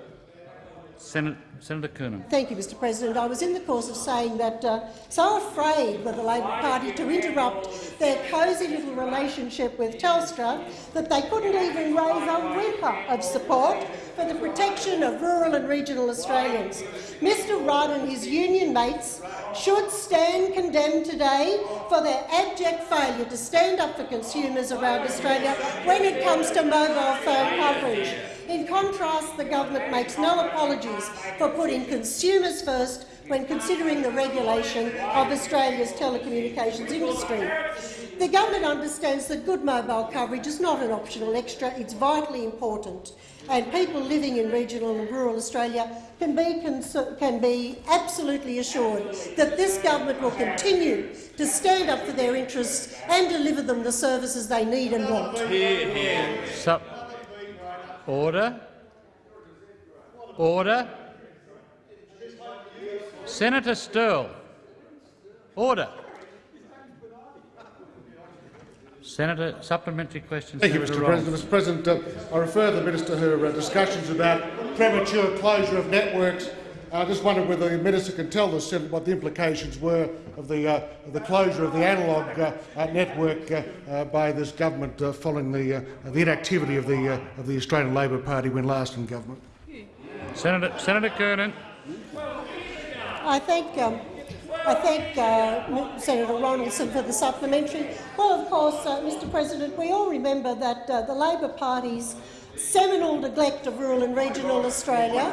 A: Senator, Senator.
P: Thank you, Mr President. I was in the course of saying that uh, so afraid were the Labor Party to interrupt their cosy little relationship with Telstra that they couldn't even raise a whimper of support for the protection of rural and regional Australians. Mr Rudd and his union mates should stand condemned today for their abject failure to stand up for consumers around Australia when it comes to mobile phone coverage. In contrast, the government makes no apologies for putting consumers first when considering the regulation of Australia's telecommunications industry. The government understands that good mobile coverage is not an optional extra, it's vitally important, and people living in regional and rural Australia can be, can be absolutely assured that this government will continue to stand up for their interests and deliver them the services they need and want.
A: Sup. Order. Order. Senator Sterle. Order. Senator, supplementary question.
O: Thank you,
A: Senator
O: Mr. President. Mr. President, uh, I refer the minister to her uh, discussions about premature closure of networks. I just wondered whether the minister could tell the Senate what the implications were of the, uh, of the closure of the analogue uh, uh, network uh, uh, by this government uh, following the, uh, the inactivity of the, uh, of the Australian Labor Party when last in government.
A: Senator, Senator Coonan.
P: I thank, um, I thank uh, Senator Ronaldson for the supplementary. Well, of course, uh, Mr President, we all remember that uh, the Labor Party's seminal neglect of rural and regional Australia.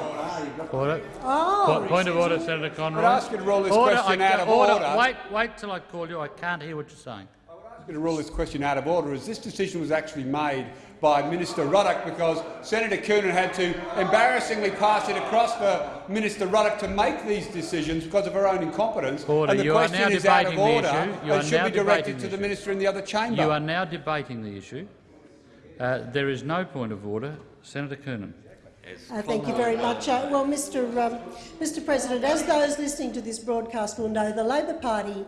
A: Order.
P: Oh.
A: Point of order, Senator Conroy.
I: I'd ask you to roll this
A: order,
I: question
A: I,
I: out of
A: order.
I: order.
A: Wait, wait till I call you. I can't hear what you're saying.
I: I'm going to rule this question out of order, as this decision was actually made by Minister Ruddock because Senator Coonan had to embarrassingly pass it across for Minister Ruddock to make these decisions because of her own incompetence.
A: Order.
I: And the
A: you
I: question
A: are now
I: is out of
A: debating
I: order
A: the issue. You
I: and
A: are
I: should
A: now
I: be directed
A: debating
I: to the
A: issue.
I: minister in the other chamber.
A: You are now debating the issue. Uh, there is no point of order. Senator Coonan.
P: Uh, thank you very much. Uh, well, Mr, um, Mr President, as those listening to this broadcast will know, the Labor Party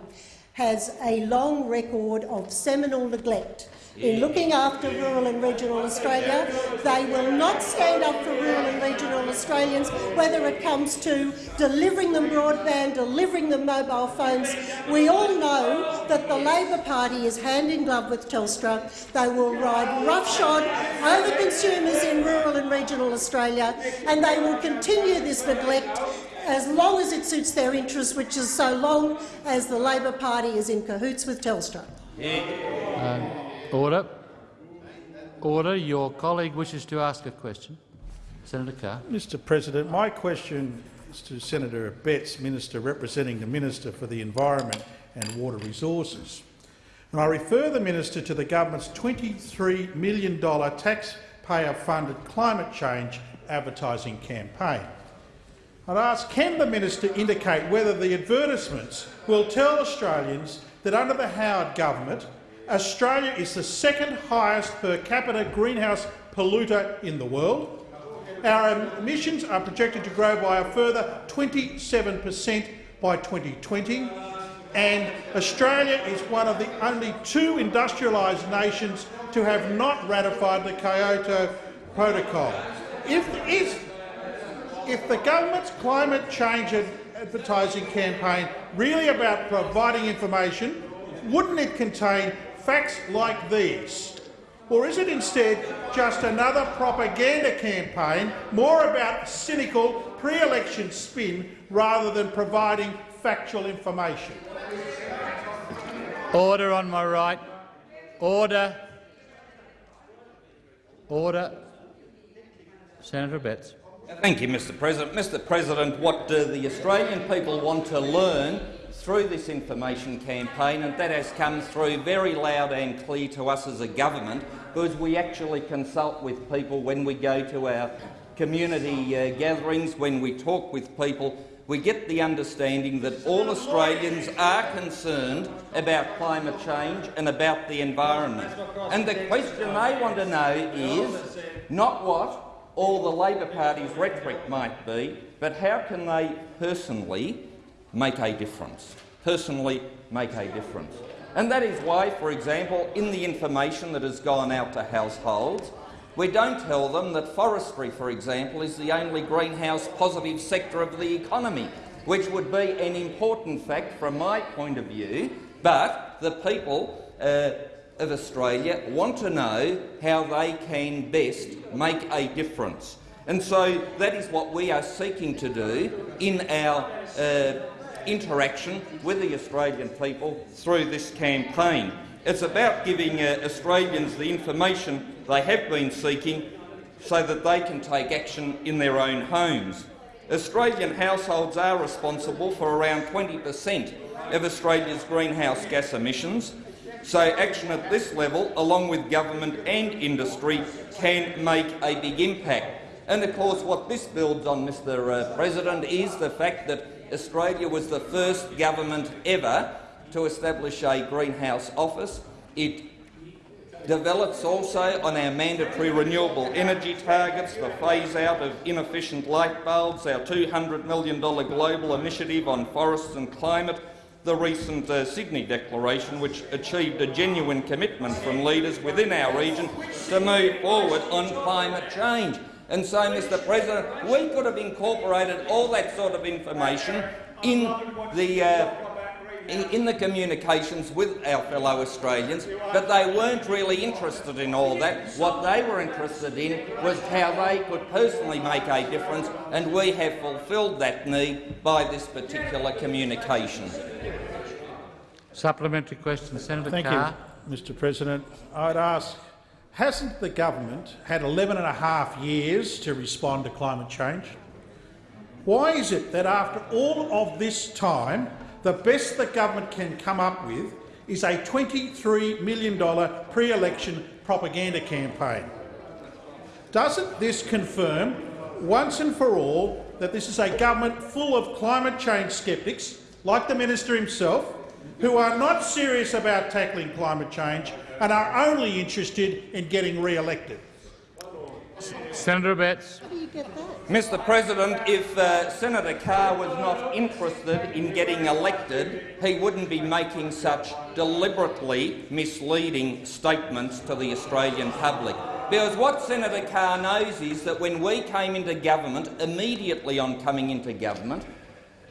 P: has a long record of seminal neglect in looking after rural and regional Australia. They will not stand up for rural and regional Australians, whether it comes to delivering them broadband, delivering them mobile phones. We all know that the Labor Party is hand in glove with Telstra. They will ride roughshod over consumers in rural and regional Australia, and they will continue this neglect as long as it suits their interests, which is so long as the Labor Party is in cahoots with Telstra.
A: Um, order. Order. Your colleague wishes to ask a question. Senator Carr.
Q: Mr President, my question is to Senator Abetz, Minister representing the Minister for the Environment and Water Resources. And I refer the minister to the government's $23 million taxpayer-funded climate change advertising campaign. I'd ask, can the minister indicate whether the advertisements will tell Australians that under the Howard government, Australia is the second highest per capita greenhouse polluter in the world. Our emissions are projected to grow by a further 27 per cent by 2020, and Australia is one of the only two industrialised nations to have not ratified the Kyoto Protocol. If, is, if the government's climate change advertising campaign really about providing information, wouldn't it contain facts like these? Or is it instead just another propaganda campaign, more about cynical pre-election spin rather than providing factual information?
A: Order on my right. Order. Order. Senator Abetz.
E: Thank you, Mr President. Mr President, what uh, the Australian people want to learn through this information campaign, and that has come through very loud and clear to us as a government, because we actually consult with people when we go to our community uh, gatherings, when we talk with people, we get the understanding that all Australians are concerned about climate change and about the environment. And the question they want to know is not what all the Labor Party's rhetoric might be, but how can they personally make a difference? Personally make a difference. And that is why, for example, in the information that has gone out to households, we don't tell them that forestry, for example, is the only greenhouse positive sector of the economy, which would be an important fact from my point of view, but the people uh, of Australia want to know how they can best make a difference. And so that is what we are seeking to do in our uh, interaction with the Australian people through this campaign. It's about giving uh, Australians the information they have been seeking so that they can take action in their own homes. Australian households are responsible for around 20 per cent of Australia's greenhouse gas emissions, so action at this level, along with government and industry, can make a big impact. And of course what this builds on, Mr uh, President, is the fact that Australia was the first government ever to establish a greenhouse office. It develops also on our mandatory renewable energy targets, the phase-out of inefficient light bulbs, our $200 million global initiative on forests and climate, the recent uh, Sydney Declaration, which achieved a genuine commitment from leaders within our region to move forward on climate change. And so, Mr President, we could have incorporated all that sort of information in the uh, in the communications with our fellow Australians, but they weren't really interested in all that. What they were interested in was how they could personally make a difference, and we have fulfilled that need by this particular communication.
A: Supplementary question, Senator
Q: Thank
A: Carr.
Q: you, Mr President. I'd ask, hasn't the government had 11 and a half years to respond to climate change? Why is it that after all of this time the best the government can come up with is a $23 million pre-election propaganda campaign. Doesn't this confirm once and for all that this is a government full of climate change sceptics, like the minister himself, who are not serious about tackling climate change and are only interested in getting re-elected?
A: Senator Abetz.
E: Mr President, if uh, Senator Carr was not interested in getting elected, he wouldn't be making such deliberately misleading statements to the Australian public. Because what Senator Carr knows is that when we came into government, immediately on coming into government,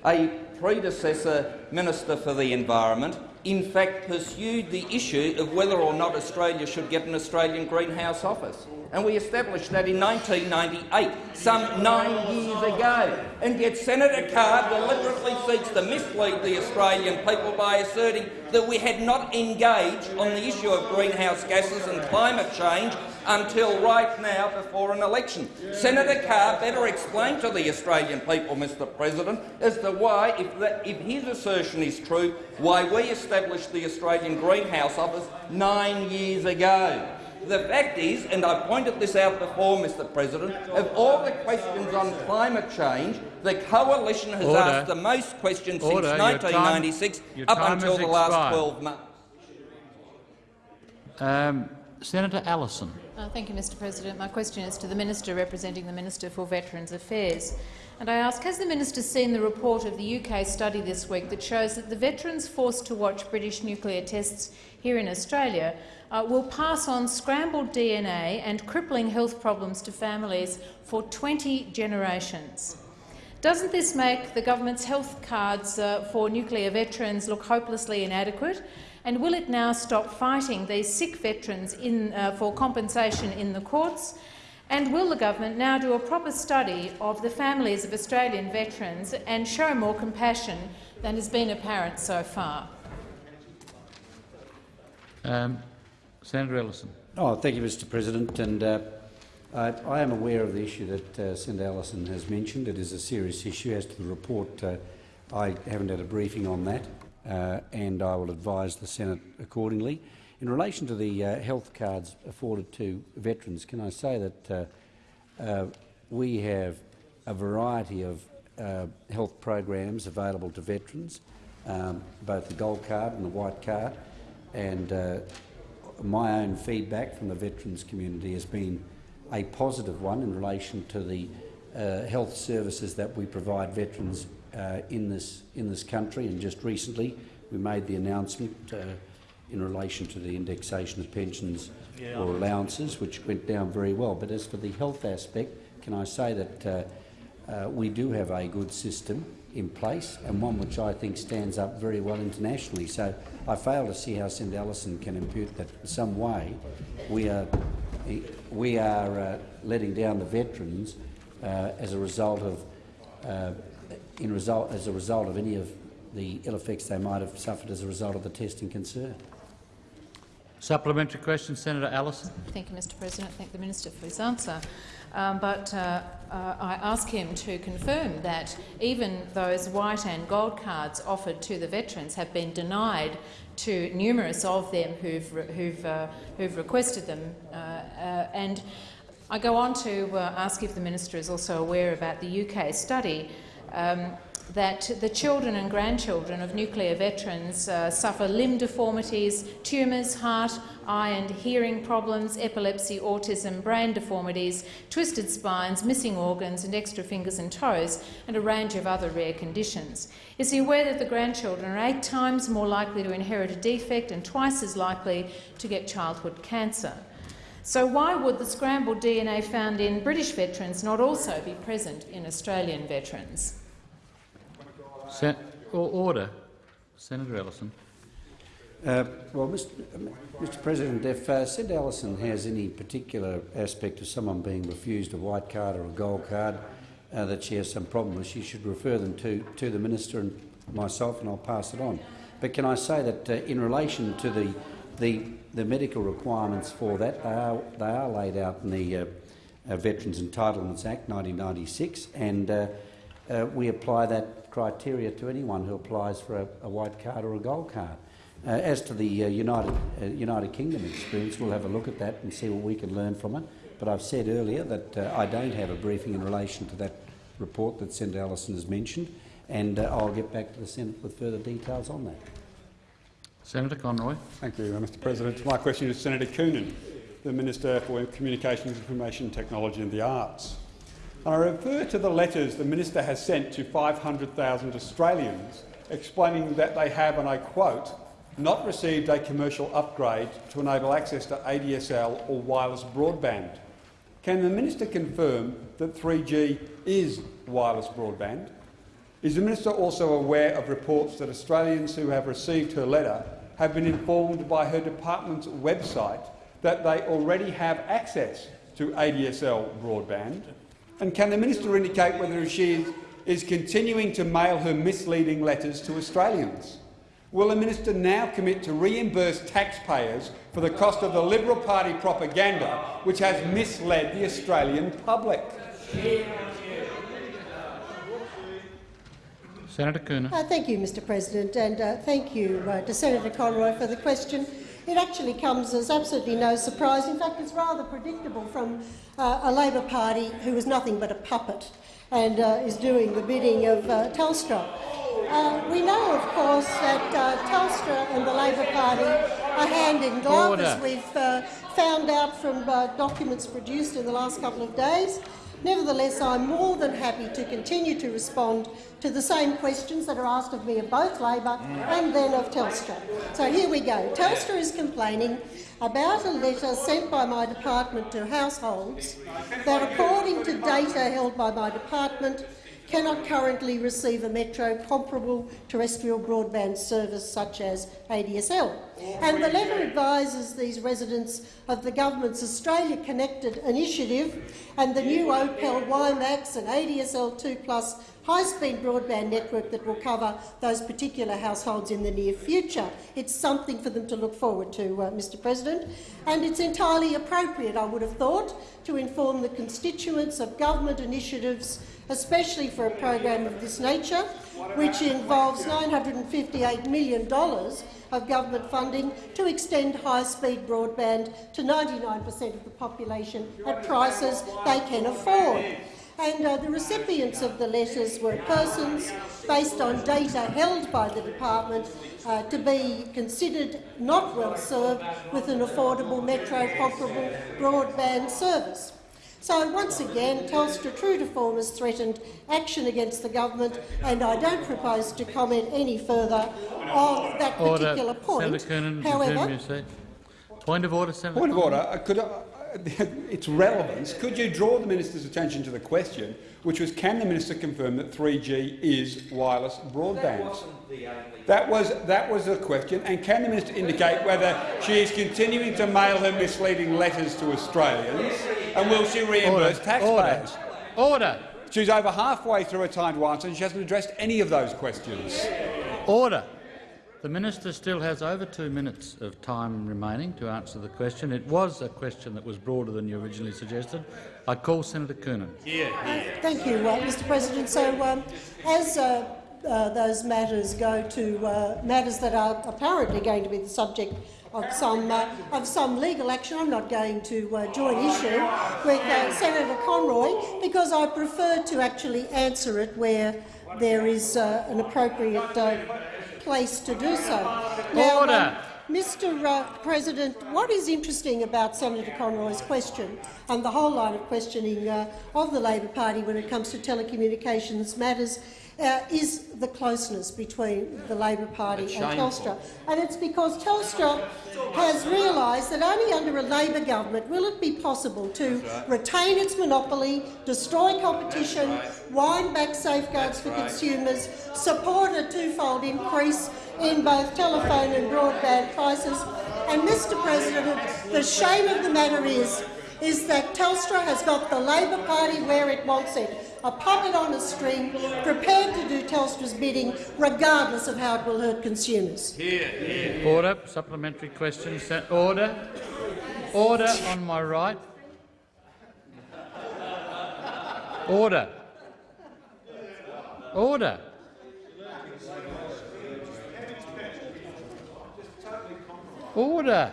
E: a predecessor Minister for the Environment in fact pursued the issue of whether or not Australia should get an Australian greenhouse office and we established that in 1998, some nine years ago. And yet Senator Carr deliberately seeks to mislead the Australian people by asserting that we had not engaged on the issue of greenhouse gases and climate change until right now before an election. Senator Carr better explain to the Australian people, Mr President, as to why, if, that, if his assertion is true, why we established the Australian Greenhouse Office nine years ago. The fact is, and I pointed this out before, Mr President, of all the questions on climate change, the Coalition has
A: Order.
E: asked the most questions
A: Order.
E: since
A: Your
E: 1996,
A: time- your
E: up until
A: has
E: the last 12 months.
A: Um, Senator Allison.
R: Uh, thank you, Mr President. My question is to the Minister representing the Minister for Veterans Affairs. And I ask, has the minister seen the report of the UK study this week that shows that the veterans forced to watch British nuclear tests here in Australia uh, will pass on scrambled DNA and crippling health problems to families for 20 generations? Doesn't this make the government's health cards uh, for nuclear veterans look hopelessly inadequate? And will it now stop fighting these sick veterans in, uh, for compensation in the courts and will the government now do a proper study of the families of Australian veterans and show more compassion than has been apparent so far?
A: Um, Senator Ellison.
I: Oh, thank you, Mr President. And uh, I, I, am aware of the issue that uh, Senator Allison has mentioned. It is a serious issue. As to the report, uh, I haven't had a briefing on that, uh, and I will advise the Senate accordingly. In relation to the uh, health cards afforded to veterans, can I say that uh, uh, we have a variety of uh, health programs available to veterans, um, both the gold card and the white card, and uh, my own feedback from the veterans community has been a positive one in relation to the health services that we provide veterans in this in this country. And just recently, we made the announcement in relation to the indexation of pensions yeah. or allowances, which went down very well. But as for the health aspect, can I say that uh, uh, we do have a good system in place and one which I think stands up very well internationally. So I fail to see how St Allison can impute that in some way we are, we are uh, letting down the veterans uh, as a result of uh, in result as a result of any of the ill effects they might have suffered as a result of the testing concern.
A: Supplementary question, Senator Allison.
R: Thank you, Mr President. Thank the Minister for his answer. Um, but uh, uh, I ask him to confirm that even those white and gold cards offered to the veterans have been denied to numerous of them who've, re who've, uh, who've requested them. Uh, uh, and I go on to uh, ask if the minister is also aware about the UK study um, that the children and grandchildren of nuclear veterans uh, suffer limb deformities, tumours, heart, eye and hearing problems, epilepsy, autism, brain deformities, twisted spines, missing organs and extra fingers and toes, and a range of other rare conditions. Is he aware that the grandchildren are eight times more likely to inherit a defect and twice as likely to get childhood cancer? So why would the scrambled DNA found in British veterans not also be present in Australian veterans?
A: Sen order. Senator Ellison.
I: Uh, well, Mr, Mr, President, if uh, Allison has any particular aspect of someone being refused a white card or a gold card uh, that she has some problem with, she should refer them to, to the minister and myself, and I'll pass it on. But can I say that uh, in relation to the, the, the, medical requirements for that, they are, they are laid out in the uh, uh, Veterans Entitlements Act 1996, and we apply that criteria to anyone who applies for a, a white card or a gold card. Uh, as to the uh, United, uh, United Kingdom experience, we'll have a look at that and see what we can learn from it. But I've said earlier that uh, I don't have a briefing in relation to that report that Senator Allison has mentioned, and uh, I'll get back to the Senate with further details on that.
A: Senator Conroy.
N: Thank you, Mr President. My question is to Senator Coonan, the Minister for Communications, Information Technology and the Arts. I refer to the letters the minister has sent to 500,000 Australians explaining that they have, and I quote, not received a commercial upgrade to enable access to ADSL or wireless broadband. Can the minister confirm that 3G is wireless broadband? Is the minister also aware of reports that Australians who have received her letter have been informed by her department's website that they already have access to ADSL broadband and can the minister indicate whether she is continuing to mail her misleading letters to Australians? Will the minister now commit to reimburse taxpayers for the cost of the Liberal Party propaganda which has misled the Australian public?
A: Senator Coonan.
P: Uh, thank you, Mr President, and uh, thank you uh, to Senator Conroy for the question. It actually comes as absolutely no surprise. In fact, it's rather predictable from uh, a Labor Party who is nothing but a puppet and uh, is doing the bidding of uh, Telstra. Uh, we know, of course, that uh, Telstra and the Labor Party are hand in glove, Order. as we've uh, found out from documents produced in the last couple of days. Nevertheless, I'm more than happy to continue to respond to the same questions that are asked of me of both Labor and then of Telstra. So here we go. Telstra is complaining about a letter sent by my department to households that, according to data held by my department, cannot currently receive a metro comparable terrestrial broadband service such as ADSL. And the letter advises these residents of the government's Australia Connected initiative and the new Opel WiMAX and ADSL 2 Plus high-speed broadband network that will cover those particular households in the near future. It's something for them to look forward to, uh, Mr President, and it's entirely appropriate, I would have thought, to inform the constituents of government initiatives especially for a program of this nature, which involves $958 million of government funding to extend high-speed broadband to 99 per cent of the population at prices they can afford. And uh, the recipients of the letters were persons based on data held by the department uh, to be considered not well served with an affordable metro comparable broadband service. So once again, Telstra, true to form, has threatened action against the government, and I don't propose to comment any further on that
A: order.
P: particular point.
A: Senator Coonan,
P: However,
A: resume your seat. Point of order, Senator.
S: Point of order. Uh, Could, uh, its relevance. Could you draw the minister's attention to the question, which was, can the minister confirm that 3G is wireless broadband? That was that was the question. And can the minister indicate whether she is continuing to mail her misleading letters to Australians, and will she reimburse
A: Order.
S: taxpayers?
A: Order.
S: She's over halfway through her time to answer, and she hasn't addressed any of those questions.
A: Order. The minister still has over two minutes of time remaining to answer the question. It was a question that was broader than you originally suggested. I call Senator Coonan.
P: Thank you, uh, Mr President. So, um, as uh, uh, those matters go to uh, matters that are apparently going to be the subject of some uh, of some legal action, I'm not going to uh, join issue with uh, Senator Conroy because I prefer to actually answer it where there is uh, an appropriate uh, place to do so. Now,
A: Order.
P: um, Mr uh, President, what is interesting about Senator Conroy's question and the whole line of questioning uh, of the Labor Party when it comes to telecommunications matters uh, is the closeness between the Labor Party
E: That's
P: and
E: shameful.
P: Telstra. And it's because Telstra has realised that only under a Labor government will it be possible to retain its monopoly, destroy competition, wind back safeguards for consumers, support a twofold increase in both telephone and broadband prices. And, Mr President, the shame of the matter is, is that Telstra has got the Labor Party where it wants it, a puppet on a string, prepared to do Telstra's bidding regardless of how it will hurt consumers.
A: Order. Supplementary question. Order. Order on my right. Order. Order. Order.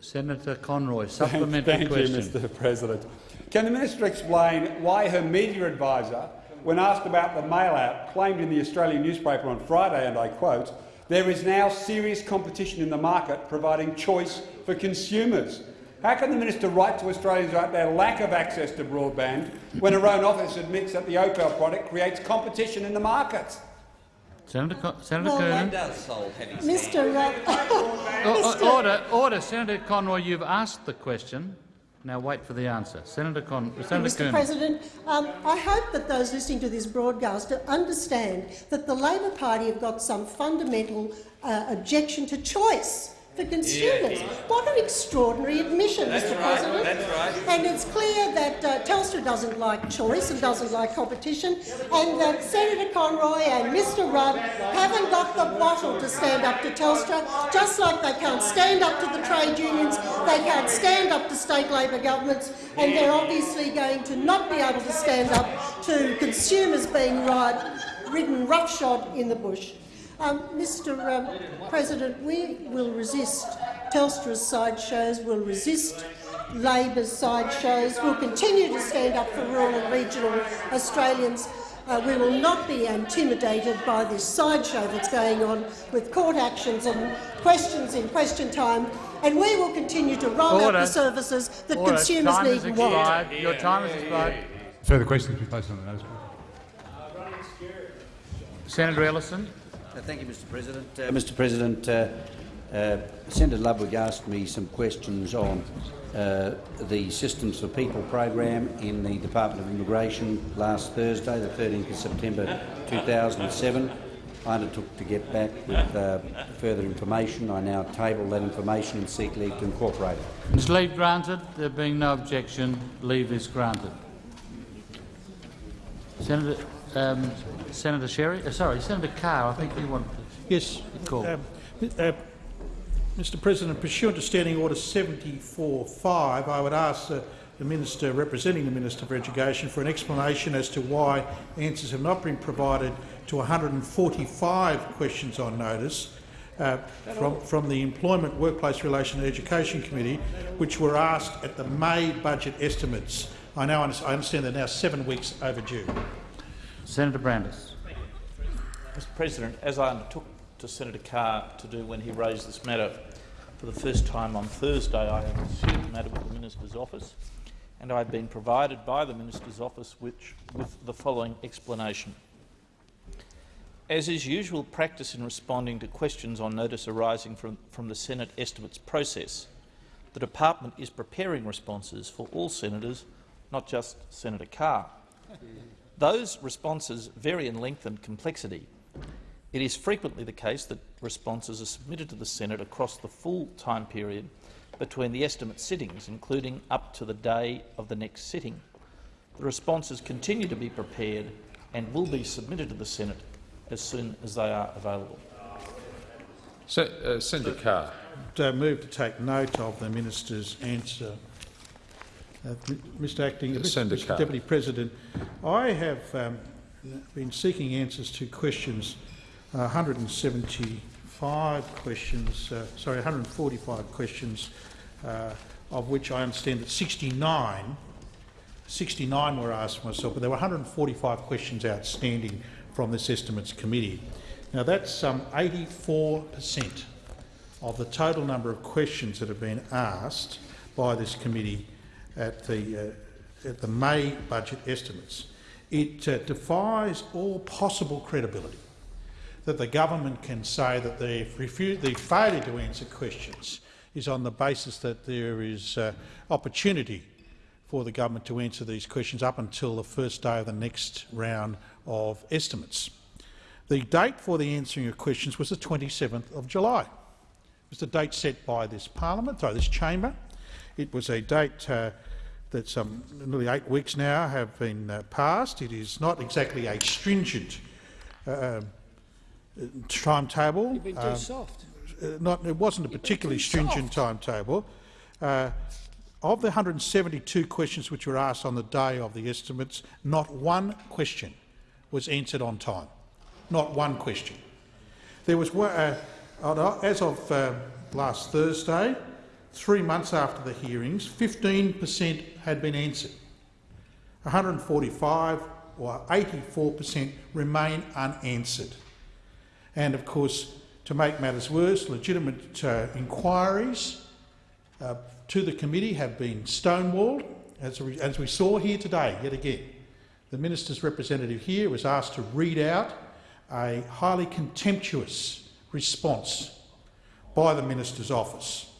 A: Senator Conroy, supplementary
S: Thank
A: question.
S: you, Mr President. Can the minister explain why her media advisor, when asked about the mail-out, claimed in the Australian newspaper on Friday, and I quote, there is now serious competition in the market providing choice for consumers. How can the minister write to Australians about their lack of access to broadband when her own office admits that the Opel product creates competition in the market?
A: Senator, Con Senator
P: Well,
A: Coonan.
E: does solve heavy
P: Mr. Uh, Mr.
A: order, order. Senator Conroy, you've asked the question. Now wait for the answer. Senator Con Senator
P: Mr. President, um, I hope that those listening to this broadcast understand that the Labor Party have got some fundamental uh, objection to choice for consumers. What an extraordinary admission,
E: That's
P: Mr
E: right,
P: President.
E: that's right.
P: And it's clear that uh, Telstra doesn't like choice and doesn't like competition, and that Senator Conroy and Mr Rudd haven't got the bottle to stand up to Telstra, just like they can't stand up to the trade unions, they can't stand up to state Labor governments, and they're obviously going to not be able to stand up to consumers being ride, ridden roughshod in the bush. Um, Mr um, President, we will resist Telstra's sideshows, we'll resist Labor's sideshows, we'll continue to stand up for rural and regional Australians. Uh, we will not be intimidated by this sideshow that's going on with court actions and questions in question time, and we will continue to roll
A: Order.
P: out the services that
A: Order.
P: consumers
A: time
P: need and want.
A: expired. Your time has expired.
N: Further questions be placed on the notice.
A: Senator Ellison.
I: Uh, Thank you, Mr President. Uh, Mr President, uh, uh, Senator Ludwig asked me some questions on uh, the Systems for People program in the Department of Immigration last Thursday, the 13th of September 2007. I undertook to get back with uh, further information. I now table that information and seek leave to incorporate it.
A: Is leave granted? There being no objection, leave is granted. Senator, um, Senator Sherry, uh, sorry, Senator Carr. I think you want to
Q: Yes.
A: call.
Q: Um, uh, Mr President, pursuant to Standing Order 74.5, I would ask uh, the Minister representing the Minister for Education for an explanation as to why answers have not been provided to 145 questions on notice uh, from, from the Employment, Workplace Relations and Education Committee, which were asked at the May budget estimates. I now I understand they're now seven weeks overdue.
A: Senator Brandis.
L: Mr President, as I undertook to Senator Carr to do when he raised this matter for the first time on Thursday, I have pursued the matter with the Minister's office, and I have been provided by the Minister's office which, with the following explanation. As is usual practice in responding to questions on notice arising from, from the Senate estimates process, the department is preparing responses for all senators, not just Senator Carr. Those responses vary in length and complexity. It is frequently the case that responses are submitted to the Senate across the full time period between the estimate sittings, including up to the day of the next sitting. The responses continue to be prepared and will be submitted to the Senate as soon as they are available.
M: Se uh, Senator Carr.
Q: uh, move to take note of the minister's answer. Uh, Mr Acting, Mr. Mr Deputy President, I have um, been seeking answers to questions uh, 175 questions, uh, sorry, 145 questions, uh, of which I understand that 69 69 were asked myself, but there were 145 questions outstanding from this estimates committee. Now that's some 84 per cent of the total number of questions that have been asked by this committee at the, uh, at the May budget estimates. It uh, defies all possible credibility that the government can say that the, failure to answer questions is on the basis that there is uh, opportunity for the government to answer these questions up until the first day of the next round of estimates. The date for the answering of questions was the 27th of July. It was the date set by this parliament, sorry, this chamber. It was a date uh, that some nearly eight weeks now have been uh, passed. It is not exactly a stringent uh, timetable.
B: You've been too
Q: Um,
B: soft.
Q: uh, not, it wasn't a particularly stringent timetable. Uh, of the 172 questions which were asked on the day of the estimates, not one question was answered on time. Not one question. There was, uh, as of uh, last Thursday, three months after the hearings, 15 per cent had been answered. 145 or 84 per cent remain unanswered. And of course, to make matters worse, legitimate uh, inquiries uh, to the committee have been stonewalled, as we, as we saw here today, yet again. The minister's representative here was asked to read out a highly contemptuous response by the minister's office.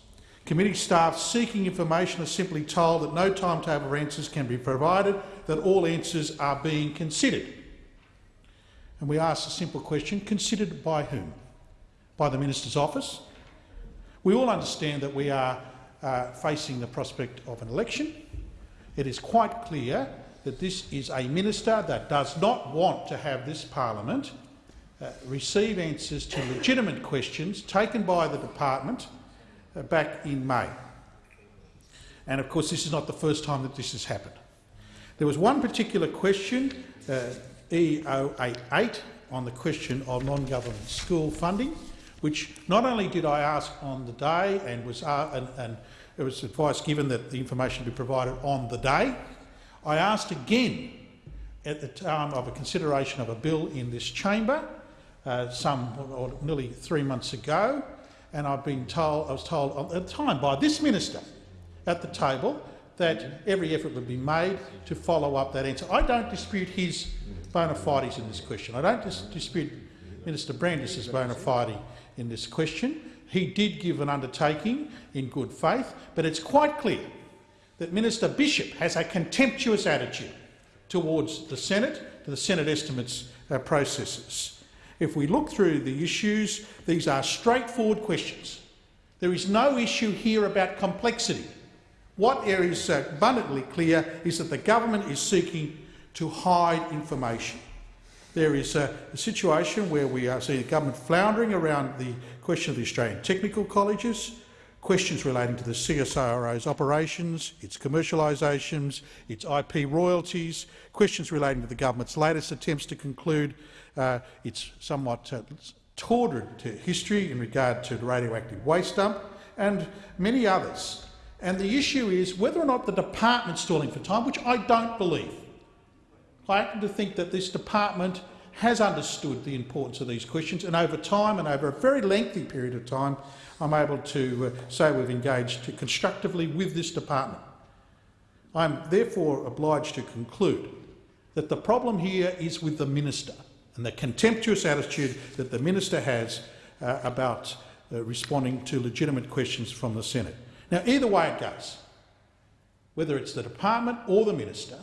Q: Committee staff seeking information are simply told that no timetable for answers can be provided, that all answers are being considered. And we ask a simple question, considered by whom? By the minister's office? We all understand that we are uh, facing the prospect of an election. It is quite clear that this is a minister that does not want to have this parliament uh, receive answers to legitimate questions taken by the department back in May. And of course, this is not the first time that this has happened. There was one particular question, uh, E088, on the question of non-government school funding, which not only did I ask on the day and was uh, and, and it was advice given that the information be provided on the day, I asked again at the time of a consideration of a bill in this chamber, uh, some or nearly three months ago, and I've been told, I was told at the time by this minister at the table that every effort would be made to follow up that answer. I don't dispute his bona fides in this question. I don't dis dispute Minister Brandis's bona fide in this question. He did give an undertaking in good faith, but it's quite clear that Minister Bishop has a contemptuous attitude towards the Senate, to the Senate estimates uh, processes. If we look through the issues, these are straightforward questions. There is no issue here about complexity. What is uh, abundantly clear is that the government is seeking to hide information. There is a, a situation where we are seeing the government floundering around the question of the Australian technical colleges, questions relating to the CSIRO's operations, its commercialisations, its IP royalties, questions relating to the government's latest attempts to conclude uh, its somewhat uh, tortured history in regard to the radioactive waste dump, and many others. And the issue is whether or not the department's stalling for time, which I don't believe. I happen to think that this department has understood the importance of these questions, and over time and over a very lengthy period of time, I'm able to uh, say we've engaged constructively with this department. I'm therefore obliged to conclude that the problem here is with the minister and the contemptuous attitude that the minister has uh, about uh, responding to legitimate questions from the Senate. Now, either way it goes, whether it's the department or the minister,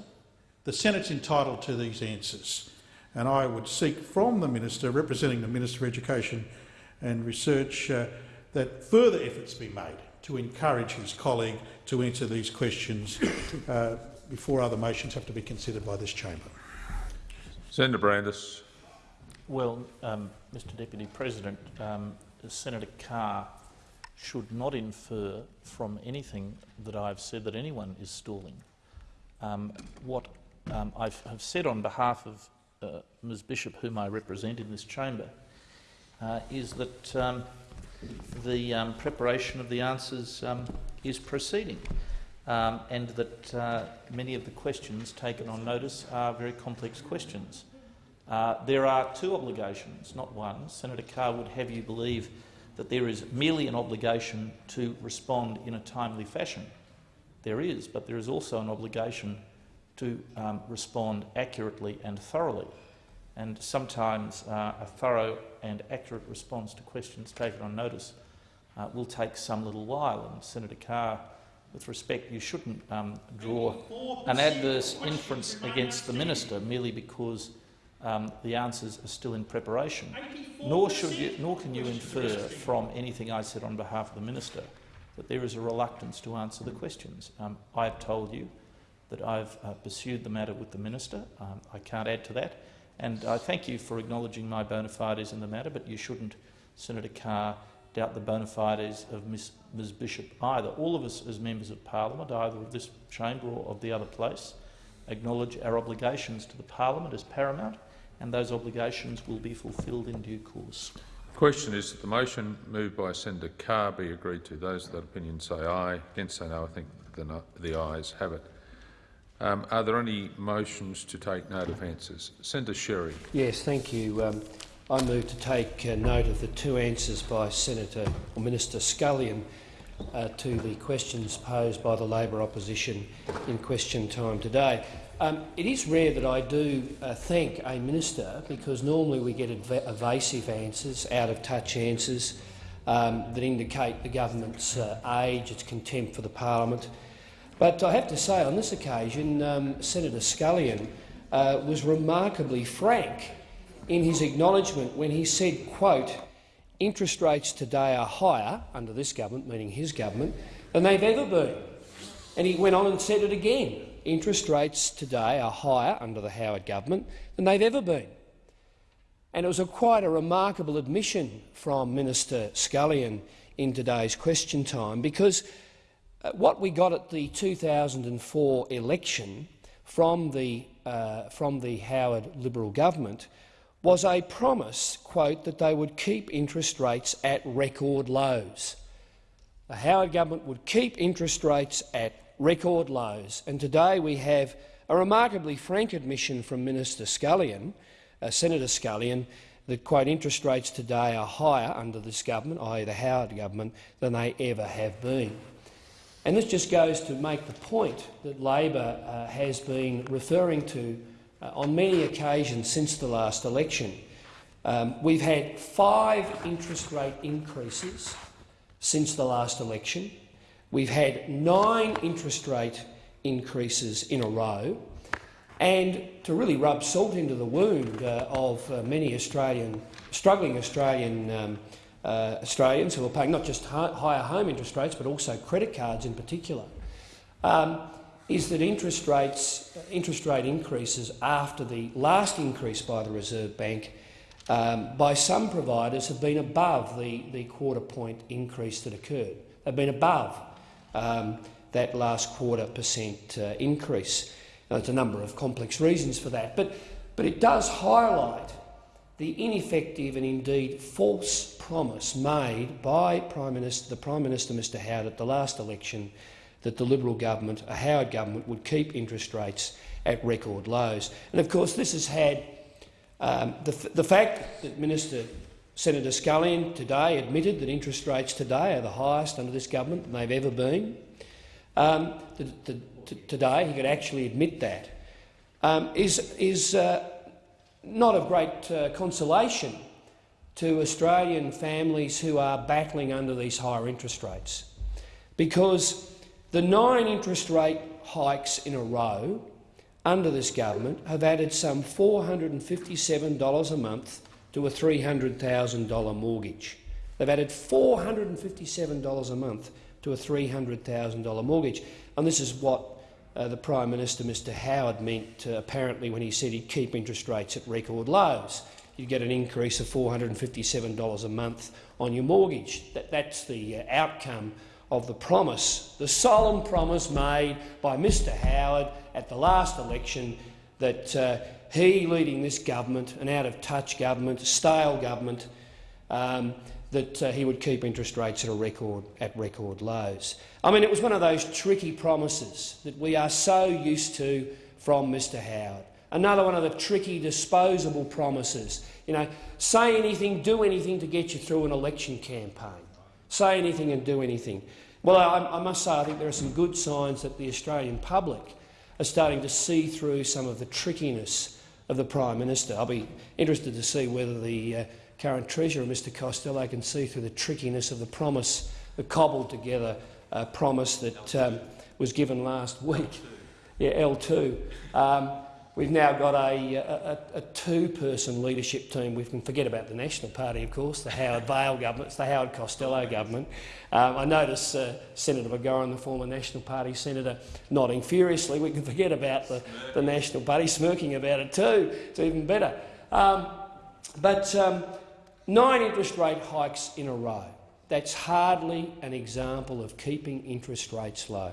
Q: the Senate's entitled to these answers. And I would seek from the minister, representing the Minister for Education and Research, uh, that further efforts be made to encourage his colleague to answer these questions uh, before other motions have to be considered by this chamber.
T: Senator Brandis.
U: Well, um, Mr Deputy President, um, Senator Carr should not infer from anything that I've said that anyone is stalling. Um, what um, I have said on behalf of uh, Ms Bishop, whom I represent in this chamber, uh, is that um, the um, preparation of the answers is proceeding and that uh, many of the questions taken on notice are very complex questions. Uh, there are two obligations, not one. Senator Carr would have you believe that there is merely an obligation to respond in a timely fashion. There is, but there is also an obligation to um, respond accurately and thoroughly. And sometimes uh, a thorough and accurate response to questions taken on notice uh, will take some little while. And Senator Carr, with respect, you shouldn't um, draw an adverse inference against the minister merely because um, the answers are still in preparation. Nor, should you, nor can you infer from anything I said on behalf of the minister that there is a reluctance to answer the questions. Um, I have told you that I've uh, pursued the matter with the minister. Um, I can't add to that. And I thank you for acknowledging my bona fides in the matter, but you shouldn't, Senator Carr, doubt the bona fides of Ms, Ms Bishop either. All of us as members of parliament, either of this chamber or of the other place, acknowledge our obligations to the parliament as paramount, and those obligations will be fulfilled in due course.
T: The question is that the motion moved by Senator Carr be agreed to. Those of that opinion say aye. Against say no. I think the, no, the ayes have it. Um, are there any motions to take note of answers? Senator Sherry.
B: Yes, thank you. Um, I move to take uh, note of the two answers by Senator or Minister Scullion uh, to the questions posed by the Labor opposition in question time today. Um, it is rare that I do uh, thank a minister because normally we get ev evasive answers, out-of-touch answers um, that indicate the government's uh, age, its contempt for the parliament, but I have to say, on this occasion, um, Senator Scullion uh, was remarkably frank in his acknowledgement when he said, quote, interest rates today are higher, under this government, meaning his government, than they've ever been. And he went on and said it again. Interest rates today are higher under the Howard government than they've ever been. And it was a quite a remarkable admission from Minister Scullion in today's question time because uh, what we got at the 2004 election from the, uh, from the Howard Liberal government was a promise, quote, that they would keep interest rates at record lows. The Howard government would keep interest rates at record lows, and today we have a remarkably frank admission from Minister Scullion, uh, Senator Scullion, that quote, interest rates today are higher under this government, i.e. the Howard government, than they ever have been. And this just goes to make the point that Labor uh, has been referring to uh, on many occasions since the last election. Um, we've had five interest rate increases since the last election. We've had nine interest rate increases in a row. And to really rub salt into the wound uh, of uh, many Australian, struggling Australian um, uh, Australians who are paying not just higher home interest rates but also credit cards in particular, um, is that interest rates, interest rate increases after the last increase by the Reserve Bank um, by some providers have been above the, the quarter point increase that occurred. They've been above um, that last quarter percent uh, increase. Now, there's a number of complex reasons for that, but, but it does highlight the ineffective and indeed false promise made by Prime Minister, the Prime Minister, Mr Howard, at the last election that the Liberal government, a Howard government, would keep interest rates at record lows. And of course this has had um, the, the fact that Minister Senator Scullion today admitted that interest rates today are the highest under this government than they've ever been. Um, the, the, today he could actually admit that um, is, is uh, not of great uh, consolation to Australian families who are battling under these higher interest rates, because the nine interest rate hikes in a row under this government have added some $457 a month to a $300,000 mortgage. They've added $457 a month to a $300,000 mortgage. And this is what uh, the Prime Minister, Mr Howard, meant uh, apparently when he said he'd keep interest rates at record lows. You'd get an increase of $457 a month on your mortgage. That, that's the uh, outcome of the promise, the solemn promise made by Mr Howard at the last election that uh, he, leading this government, an out-of-touch government, stale government, um, that uh, he would keep interest rates at, a record, at record lows. I mean, it was one of those tricky promises that we are so used to from Mr Howard. Another one of the tricky, disposable promises. You know, say anything, do anything to get you through an election campaign. Say anything and do anything. Well, I, I must say I think there are some good signs that the Australian public are starting to see through some of the trickiness of the Prime Minister. I'll be interested to see whether the uh, current Treasurer, Mr Costello, can see through the trickiness of the promise, the cobbled together uh, promise that um, was given last week. Yeah, L2. Um, we've now got a, a, a two-person leadership team. We can forget about the National Party, of course, the Howard Vaile government, it's the Howard Costello government. Um, I notice uh, Senator McGauran, the former National Party senator, nodding furiously. We can forget about the, the National Party, smirking about it too. It's even better. Um, but um, Nine interest rate hikes in a row. That's hardly an example of keeping interest rates low.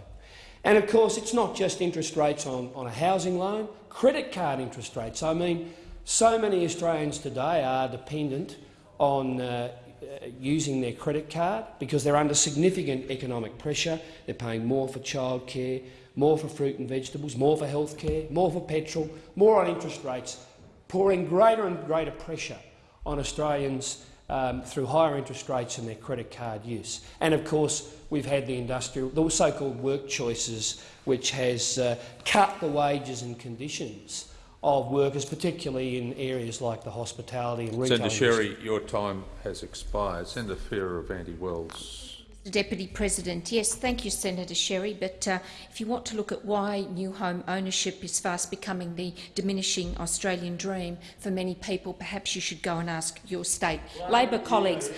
B: And of course, it's not just interest rates on, on a housing loan, credit card interest rates. I mean, so many Australians today are dependent on uh, uh, using their credit card because they're under significant economic pressure. They're paying more for childcare, more for fruit and vegetables, more for health care, more for petrol, more on interest rates, pouring greater and greater pressure on Australians um, through higher interest rates and their credit card use. And of course, we've had the industrial, the so-called work choices, which has uh, cut the wages and conditions of workers, particularly in areas like the hospitality and retail.
T: Senator Sherry, your time has expired. Senator Fierravanti-Wells
V: Deputy President, yes, thank you, Senator Sherry. But uh, if you want to look at why new home ownership is fast becoming the diminishing Australian dream for many people, perhaps you should go and ask your state Labor colleagues.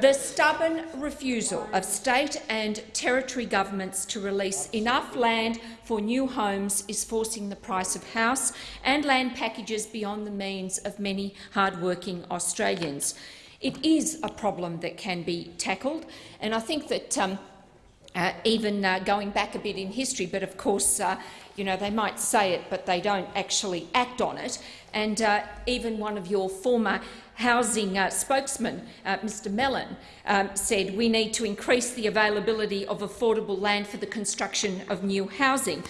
V: The stubborn refusal of state and territory governments to release enough land for new homes is forcing the price of house and land packages beyond the means of many hard-working Australians. It is a problem that can be tackled, and I think that um, uh, even uh, going back a bit in history, but of course, uh, you know, they might say it, but they don't actually act on it. And uh, even one of your former housing uh, spokesmen, uh, Mr Mellon, um, said we need to increase the availability of affordable land for the construction of new housing.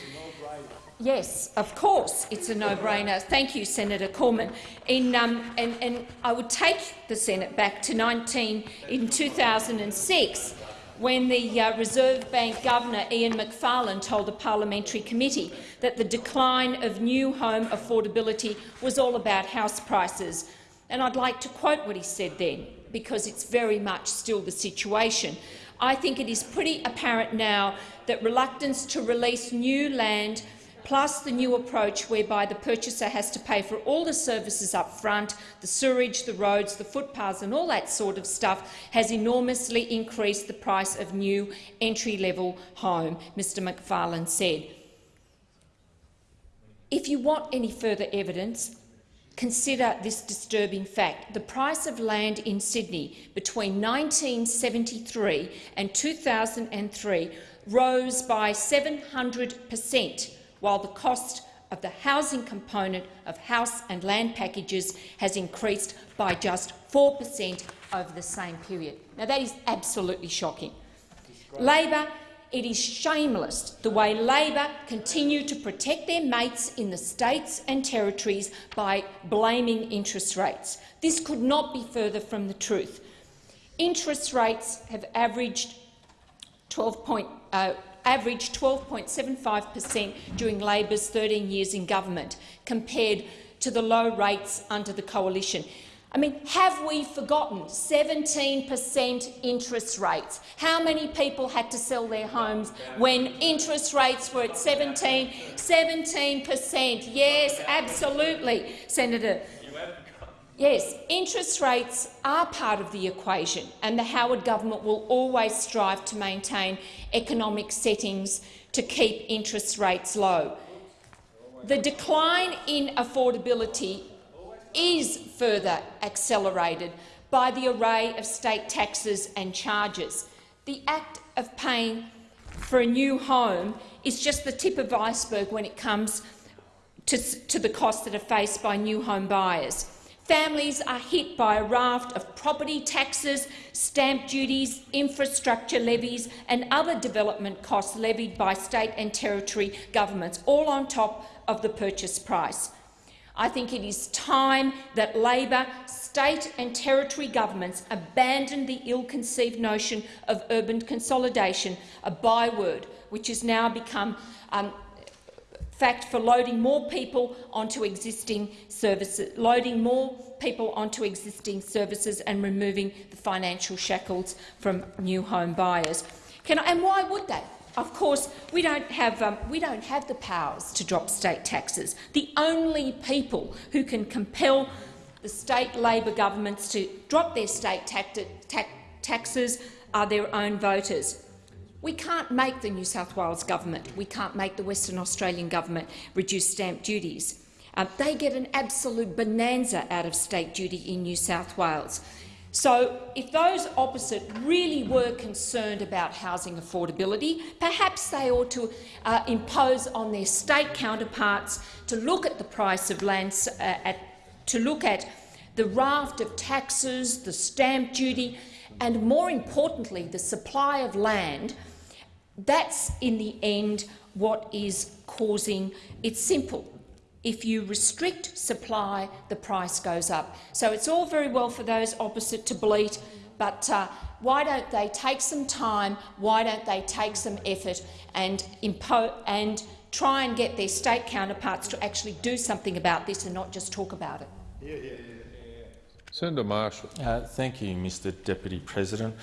V: Yes, of course, it's a no-brainer. Thank you, Senator Cormann. In, um, and, and I would take the Senate back to 19 in 2006 when the uh, Reserve Bank Governor Ian Macfarlane told a parliamentary committee that the decline of new home affordability was all about house prices. And I'd like to quote what he said then, because it's very much still the situation. I think it is pretty apparent now that reluctance to release new land plus the new approach whereby the purchaser has to pay for all the services up front, the sewerage, the roads, the footpaths and all that sort of stuff, has enormously increased the price of new entry-level home, Mr Macfarlane said. If you want any further evidence, consider this disturbing fact. The price of land in Sydney between 1973 and 2003 rose by 700 per cent while the cost of the housing component of house and land packages has increased by just 4 per cent over the same period. Now, that is absolutely shocking. Labor, it is shameless the way Labor continue to protect their mates in the states and territories by blaming interest rates. This could not be further from the truth. Interest rates have averaged 12 point, uh, averaged 12.75 per cent during Labor's 13 years in government, compared to the low rates under the coalition. I mean, have we forgotten 17 per cent interest rates? How many people had to sell their homes when interest rates were at 17? 17 per cent. Yes, absolutely, Senator Yes, interest rates are part of the equation, and the Howard government will always strive to maintain economic settings to keep interest rates low. The decline in affordability is further accelerated by the array of state taxes and charges. The act of paying for a new home is just the tip of iceberg when it comes to, to the costs that are faced by new home buyers. Families are hit by a raft of property taxes, stamp duties, infrastructure levies and other development costs levied by state and territory governments, all on top of the purchase price. I think it is time that Labor, state and territory governments abandon the ill-conceived notion of urban consolidation, a byword which has now become um, fact for loading more people onto existing services, loading more people onto existing services and removing the financial shackles from new home buyers. I, and why would they? Of course, we don't, have, um, we don't have the powers to drop state taxes. The only people who can compel the state Labor governments to drop their state taxes are their own voters. We can't make the New South Wales government, we can't make the Western Australian government reduce stamp duties. Uh, they get an absolute bonanza out of state duty in New South Wales. So if those opposite really were concerned about housing affordability, perhaps they ought to uh, impose on their state counterparts to look at the price of land, uh, at, to look at the raft of taxes, the stamp duty, and more importantly, the supply of land that's, in the end, what is causing— it's simple. If you restrict supply, the price goes up. So it's all very well for those opposite to bleat, but uh, why don't they take some time, why don't they take some effort and, and try and get their state counterparts to actually do something about this and not just talk about it? Yeah, yeah,
T: yeah. Senator Marshall.
W: Uh, thank you, Mr Deputy President.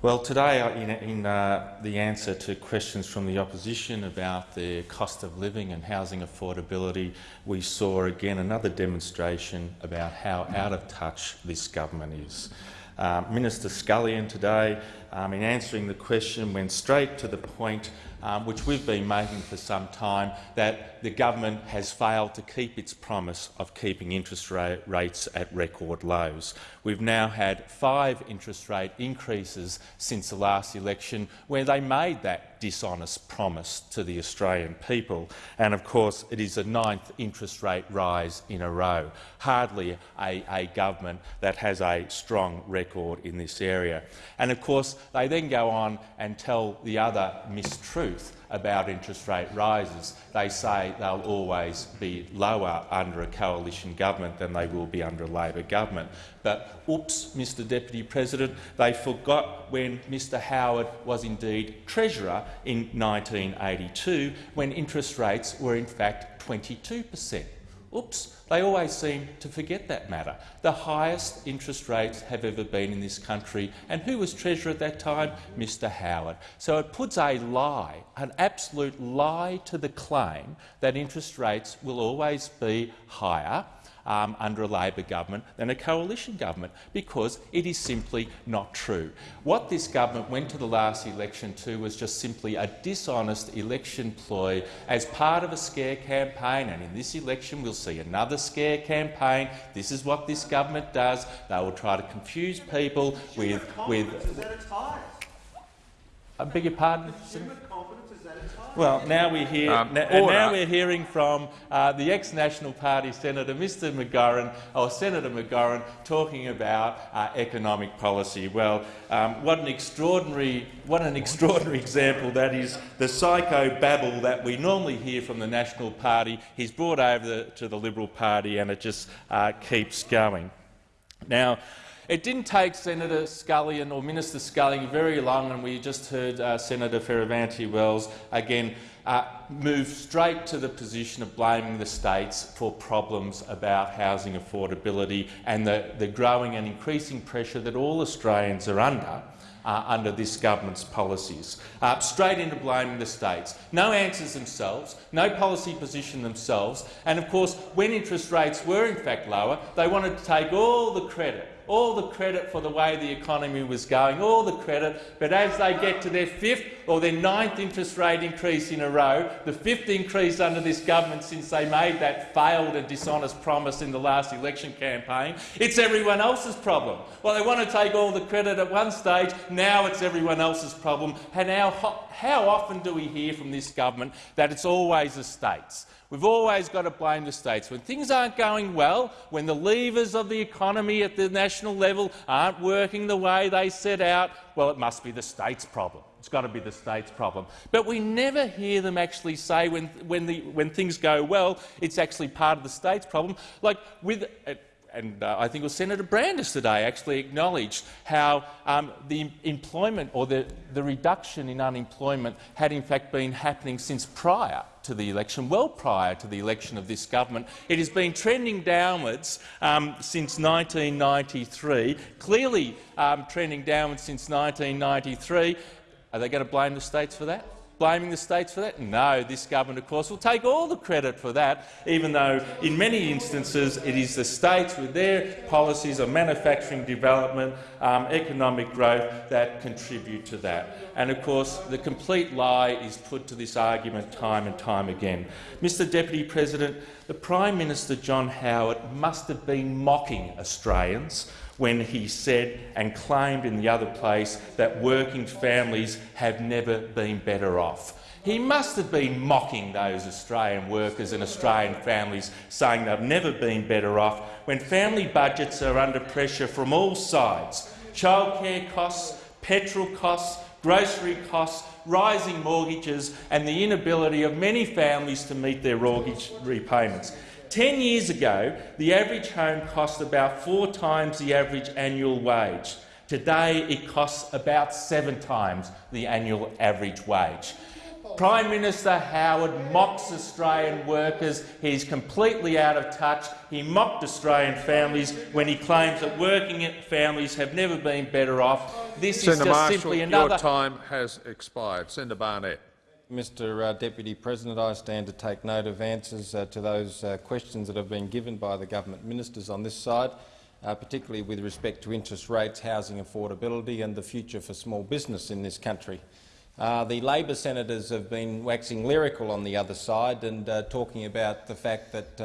W: Well, today, uh, in, in uh, the answer to questions from the opposition about the cost of living and housing affordability, we saw again another demonstration about how out of touch this government is. Uh, Minister Scullion today, um, in answering the question, went straight to the point um, which we've been making for some time, that the government has failed to keep its promise of keeping interest rate rates at record lows. We've now had five interest rate increases since the last election where they made that dishonest promise to the Australian people. And of course, it is the ninth interest rate rise in a row. Hardly a, a government that has a strong record in this area. And of course, they then go on and tell the other mistruth truth about interest rate rises. They say they'll always be lower under a coalition government than they will be under a Labor government. But oops, Mr Deputy President, they forgot when Mr Howard was indeed Treasurer in 1982, when interest rates were in fact 22 per cent. Oops, they always seem to forget that matter. The highest interest rates have ever been in this country. And who was Treasurer at that time? Mr Howard. So it puts a lie, an absolute lie to the claim that interest rates will always be higher um, under a Labor government than a coalition government, because it is simply not true. What this government went to the last election to was just simply a dishonest election ploy as part of a scare campaign, and in this election we'll see another scare campaign. This is what this government does. They will try to confuse people with... with I beg your pardon? Well, now we hear,
T: um,
W: na and now we're hearing from uh, the ex-National Party Senator, Mr McGauran, or Senator McGauran, talking about uh, economic policy. Well, um, what an extraordinary, what an extraordinary example that is. The psycho babble that we normally hear from the National Party, he's brought over the, to the Liberal Party, and it just uh, keeps going. Now, it didn't take Senator Scullion or Minister Scullion very long, and we just heard uh, Senator Fierravanti-Wells again uh, move straight to the position of blaming the states for problems about housing affordability and the, the growing and increasing pressure that all Australians are under uh, under this government's policies. Uh, straight into blaming the states. No answers themselves, no policy position themselves, and of course, when interest rates were in fact lower, they wanted to take all the credit all the credit for the way the economy was going, all the credit, but as they get to their fifth or their ninth interest rate increase in a row, the fifth increase under this government since they made that failed and dishonest promise in the last election campaign, it's everyone else's problem. Well, they want to take all the credit at one stage, now it's everyone else's problem. And how, how often do we hear from this government that it's always the states? We've always got to blame the states. When things aren't going well, when the levers of the economy at the national level aren't working the way they set out, well, it must be the states' problem. It's got to be the states' problem. But we never hear them actually say when, when, the, when things go well, it's actually part of the states' problem. Like with, uh, and uh, I think it was Senator Brandis today actually acknowledged how um, the employment or the, the reduction in unemployment had in fact been happening since prior to the election, well prior to the election of this government. It has been trending downwards um, since 1993, clearly um, trending downwards since 1993. Are they going to blame the states for that? Blaming the states for that? No, this government, of course, will take all the credit for that, even though in many instances it is the states with their policies of manufacturing development, um, economic growth that contribute to that. And of course, the complete lie is put to this argument time and time again. Mr Deputy President, the Prime Minister John Howard must have been mocking Australians when he said and claimed in the other place that working families have never been better off. He must have been mocking those Australian workers and Australian families, saying they've never been better off, when family budgets are under pressure from all sides. Childcare costs, petrol costs, grocery costs, rising mortgages and the inability of many families to meet their mortgage repayments. Ten years ago, the average home cost about four times the average annual wage. Today, it costs about seven times the annual average wage. Prime Minister Howard mocks Australian workers. He's completely out of touch. He mocked Australian families when he claims that working families have never been better off. This
T: Senator
W: is just
T: Marshall,
W: simply another.
T: your time has expired. Senator Barnett.
X: Mr uh, Deputy President, I stand to take note of answers uh, to those uh, questions that have been given by the government ministers on this side, uh, particularly with respect to interest rates, housing affordability and the future for small business in this country. Uh, the Labor senators have been waxing lyrical on the other side and uh, talking about the fact that,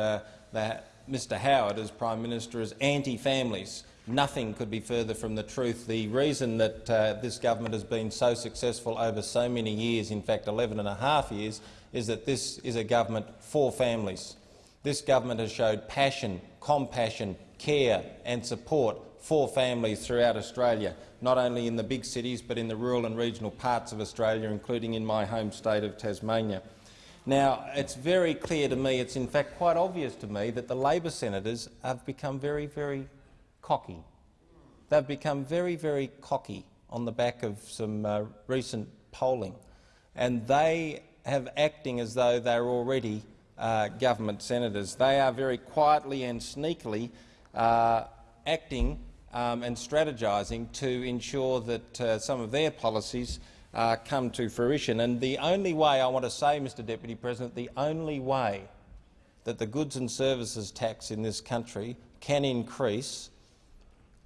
X: that Mr Howard, as Prime Minister, is anti-families. Nothing could be further from the truth. The reason that uh, this government has been so successful over so many years, in fact 11 and a half years, is that this is a government for families. This government has showed passion, compassion, care and support for families throughout Australia, not only in the big cities but in the rural and regional parts of Australia, including in my home state of Tasmania. Now, it's very clear to me, it's in fact quite obvious to me, that the Labor senators have become very, very cocky. They've become very, very cocky on the back of some uh, recent polling, and they have acting as though they're already uh, government senators. They are very quietly and sneakily uh, acting um, and strategising to ensure that uh, some of their policies uh, come to fruition. And the only way, I want to say, Mr Deputy President, the only way that the goods and services tax in this country can increase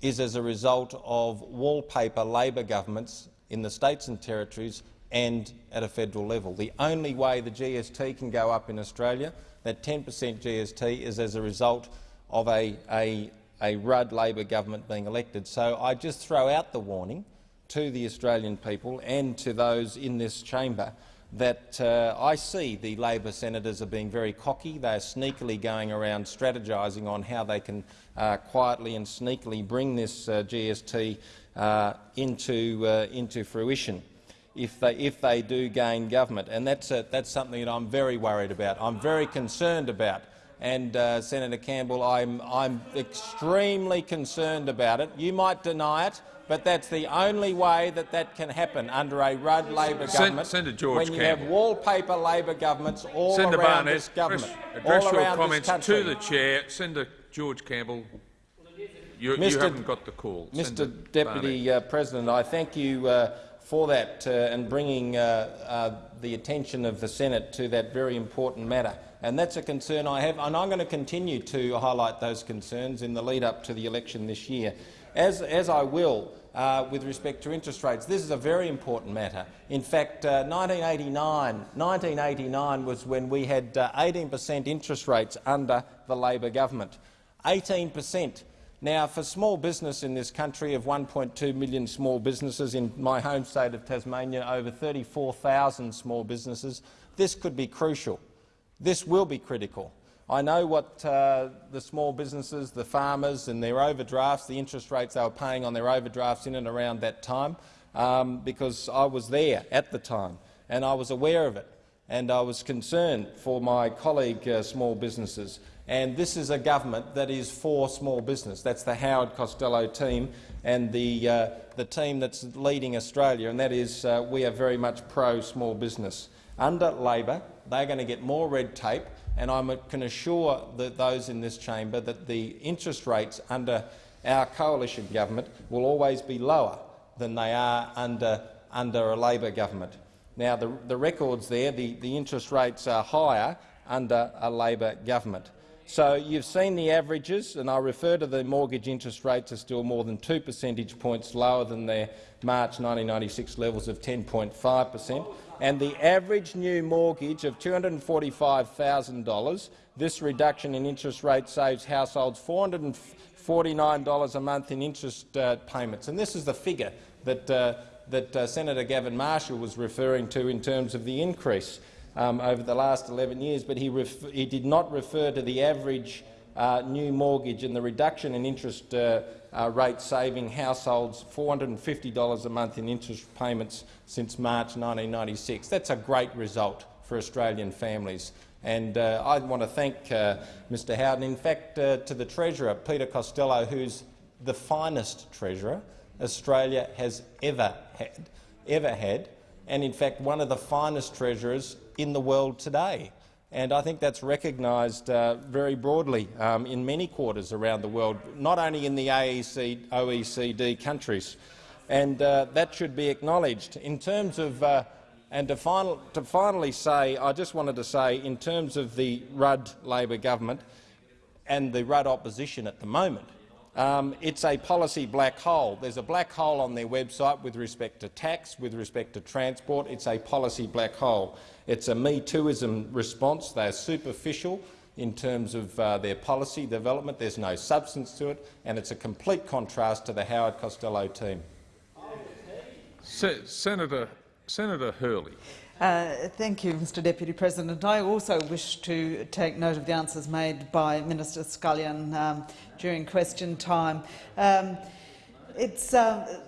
X: is as a result of wallpaper Labor governments in the states and territories and at a federal level. The only way the GST can go up in Australia, that 10 per cent GST, is as a result of a, a, a Rudd Labor government being elected. So I just throw out the warning to the Australian people and to those in this chamber that uh, I see the Labor senators are being very cocky. They are sneakily going around strategising on how they can uh, quietly and sneakily bring this uh, GST uh, into, uh, into fruition if they, if they do gain government. And that's, a, that's something that I'm very worried about. I'm very concerned about. And uh, Senator Campbell, I'm, I'm extremely concerned about it. You might deny it, but that's the only way that that can happen under a Rudd Labor
T: Sen
X: government.
T: Senator George
X: when you
T: Campbell.
X: have wallpaper Labor governments all
T: Senator
X: around
T: Barnett,
X: this government,
T: address, address
X: all
T: your comments to the chair. Senator George Campbell, you, you haven't got the call.
X: Mr
T: Senator
X: Deputy uh, President, I thank you uh, for that uh, and bringing uh, uh, the attention of the Senate to that very important matter. And that's a concern I have, and I'm going to continue to highlight those concerns in the lead-up to the election this year, as, as I will uh, with respect to interest rates. This is a very important matter. In fact, uh, 1989, 1989 was when we had 18 per cent interest rates under the Labor government. 18 per cent. Now, for small business in this country of 1.2 million small businesses in my home state of Tasmania, over 34,000 small businesses, this could be crucial. This will be critical. I know what uh, the small businesses, the farmers and their overdrafts, the interest rates they were paying on their overdrafts in and around that time, um, because I was there at the time and I was aware of it and I was concerned for my colleague uh, small businesses. And this is a government that is for small business. That's the Howard Costello team and the, uh, the team that's leading Australia, and that is uh, we are very much pro-small business. Under Labor, they're going to get more red tape, and I uh, can assure those in this chamber that the interest rates under our coalition government will always be lower than they are under, under a Labor government. Now, the, the records there, the, the interest rates are higher under a Labor government. So you've seen the averages, and I refer to the mortgage interest rates are still more than two percentage points lower than their March 1996 levels of 10.5 per cent. And the average new mortgage of $245,000, this reduction in interest rate saves households $449 a month in interest uh, payments. And this is the figure that, uh, that uh, Senator Gavin Marshall was referring to in terms of the increase um, over the last 11 years, but he, he did not refer to the average uh, new mortgage and the reduction in interest uh, rate saving households $450 a month in interest payments since March 1996. That's a great result for Australian families. And uh, I want to thank uh, Mr Howard, in fact, uh, to the Treasurer, Peter Costello, who's the finest Treasurer Australia has ever had, ever had, and in fact one of the finest Treasurers in the world today. And I think that's recognised uh, very broadly um, in many quarters around the world, not only in the AEC, OECD countries. And uh, that should be acknowledged. In terms of, uh, and to, final, to finally say, I just wanted to say, in terms of the Rudd Labor government and the Rudd opposition at the moment, um, it's a policy black hole. There's a black hole on their website with respect to tax, with respect to transport. It's a policy black hole. It's a Me Tooism response. They're superficial in terms of uh, their policy development. There's no substance to it, and it's a complete contrast to the Howard Costello team.
T: Se Senator Senator Hurley.
F: Uh, thank you, Mr Deputy President. I also wish to take note of the answers made by Minister Scullion um, during question time. Um, it's, uh,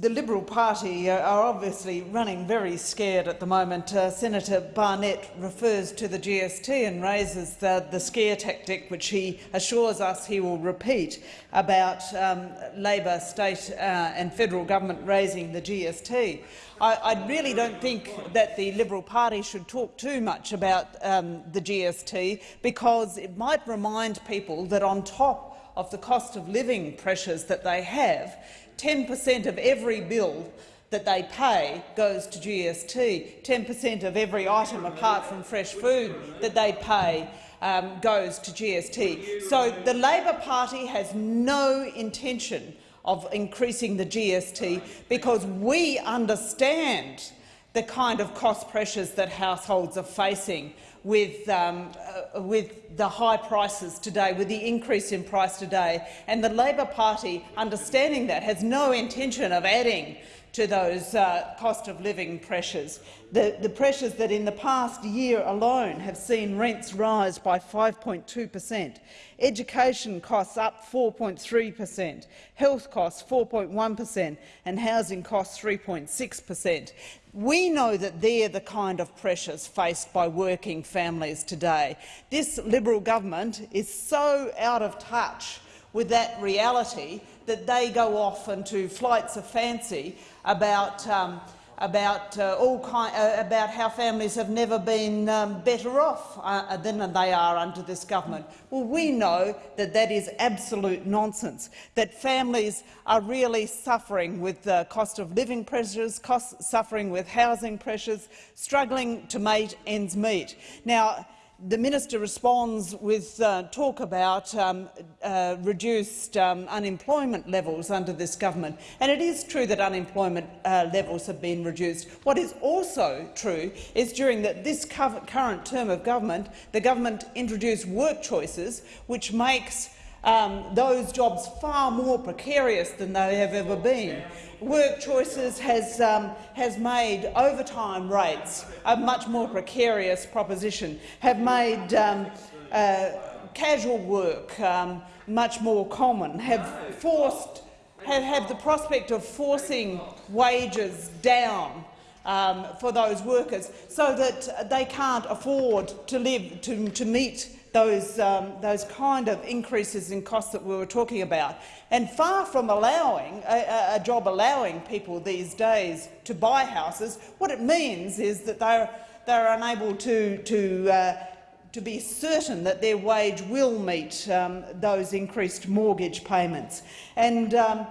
F: the Liberal Party are obviously running very scared at the moment. Uh, Senator Barnett refers to the GST and raises the, the, scare tactic, which he assures us he will repeat, about um, Labor, state uh, and federal government raising the GST. I, I, really don't think that the Liberal Party should talk too much about um, the GST because it might remind people that on top of the cost of living pressures that they have, 10 per cent of every bill that they pay goes to GST. 10 per cent of every item, apart from fresh food, that they pay um, goes to GST. So the Labor Party has no intention of increasing the GST because we understand the kind of cost pressures that households are facing with, um, uh, with the high prices today, with the increase in price today. And the Labor Party, understanding that, has no intention of adding to those uh, cost of living pressures. The, the, pressures that in the past year alone have seen rents rise by 5.2 per cent, education costs up 4.3 per cent, health costs 4.1 per cent and housing costs 3.6 per cent. We know that they're the kind of pressures faced by working families today. This Liberal government is so out of touch with that reality that they go off into flights of fancy about um, about uh, all kind, uh, about how families have never been um, better off uh, than they are under this government. Well, we know that that is absolute nonsense. That families are really suffering with the cost of living pressures, cost, suffering with housing pressures, struggling to make ends meet. Now the minister responds with uh, talk about um, uh, reduced um, unemployment levels under this government. And it is true that unemployment uh, levels have been reduced. What is also true is during the, this current term of government, the government introduced work choices, which makes um, those jobs far more precarious than they have ever been. Work Choices has, um, has made overtime rates a much more precarious proposition, have made um, uh, casual work um, much more common, have forced have, have the prospect of forcing wages down um, for those workers so that they can't afford to live to, to meet those, um, those kind of increases in costs that we were talking about. And far from allowing a, a, job allowing people these days to buy houses, what it means is that they're, they're unable to, to, uh, to be certain that their wage will meet um, those increased mortgage payments. And um,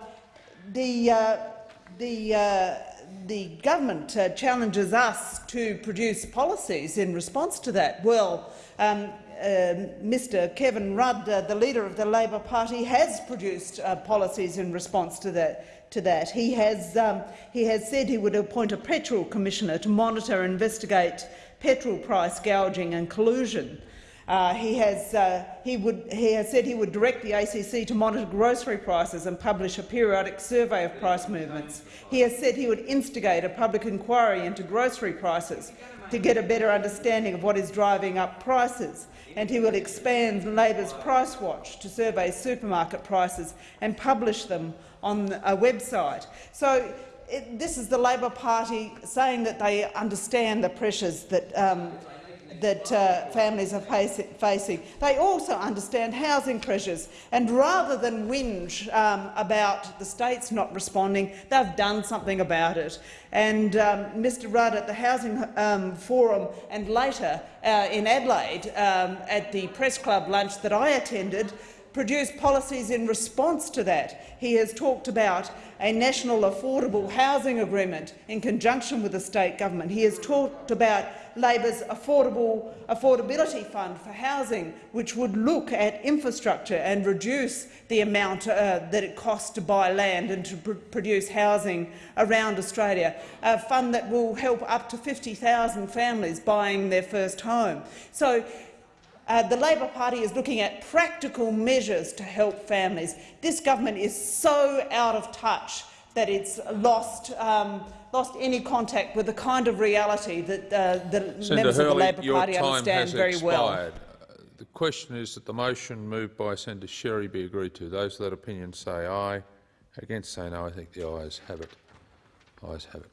F: the, uh, the, uh, the government uh, challenges us to produce policies in response to that. Well, um, Mr Kevin Rudd, uh, the leader of the Labor Party, has produced uh, policies in response to that. To that. He, has, um, he has said he would appoint a petrol commissioner to monitor and investigate petrol price gouging and collusion. Uh, he, has, uh, he, would, he has said he would direct the ACC to monitor grocery prices and publish a periodic survey of price movements. He has said he would instigate a public inquiry into grocery prices to get a better understanding of what is driving up prices and he will expand Labor's Price Watch to survey supermarket prices and publish them on a website. So it, this is the Labor Party saying that they understand the pressures that um, that uh, families are facing. They also understand housing pressures, and rather than whinge um, about the states not responding, they've done something about it. And um, Mr Rudd at the Housing um, Forum and later uh, in Adelaide um, at the press club lunch that I attended produced policies in response to that. He has talked about a national affordable housing agreement in conjunction with the state government. He has talked about Labor's affordable affordability fund for housing, which would look at infrastructure and reduce the amount uh, that it costs to buy land and to pr produce housing around Australia, a fund that will help up to 50,000 families buying their first home. So uh, the Labor Party is looking at practical measures to help families. This government is so out of touch that it's lost um, lost any contact with the kind of reality that uh, the
T: Senator
F: members
T: Hurley,
F: of the Labor Party understand very
T: expired.
F: well.
T: Uh, The question is that the motion moved by Senator Sherry be agreed to. Those of that opinion say aye. Against say no. I think the ayes have it. Ayes have it.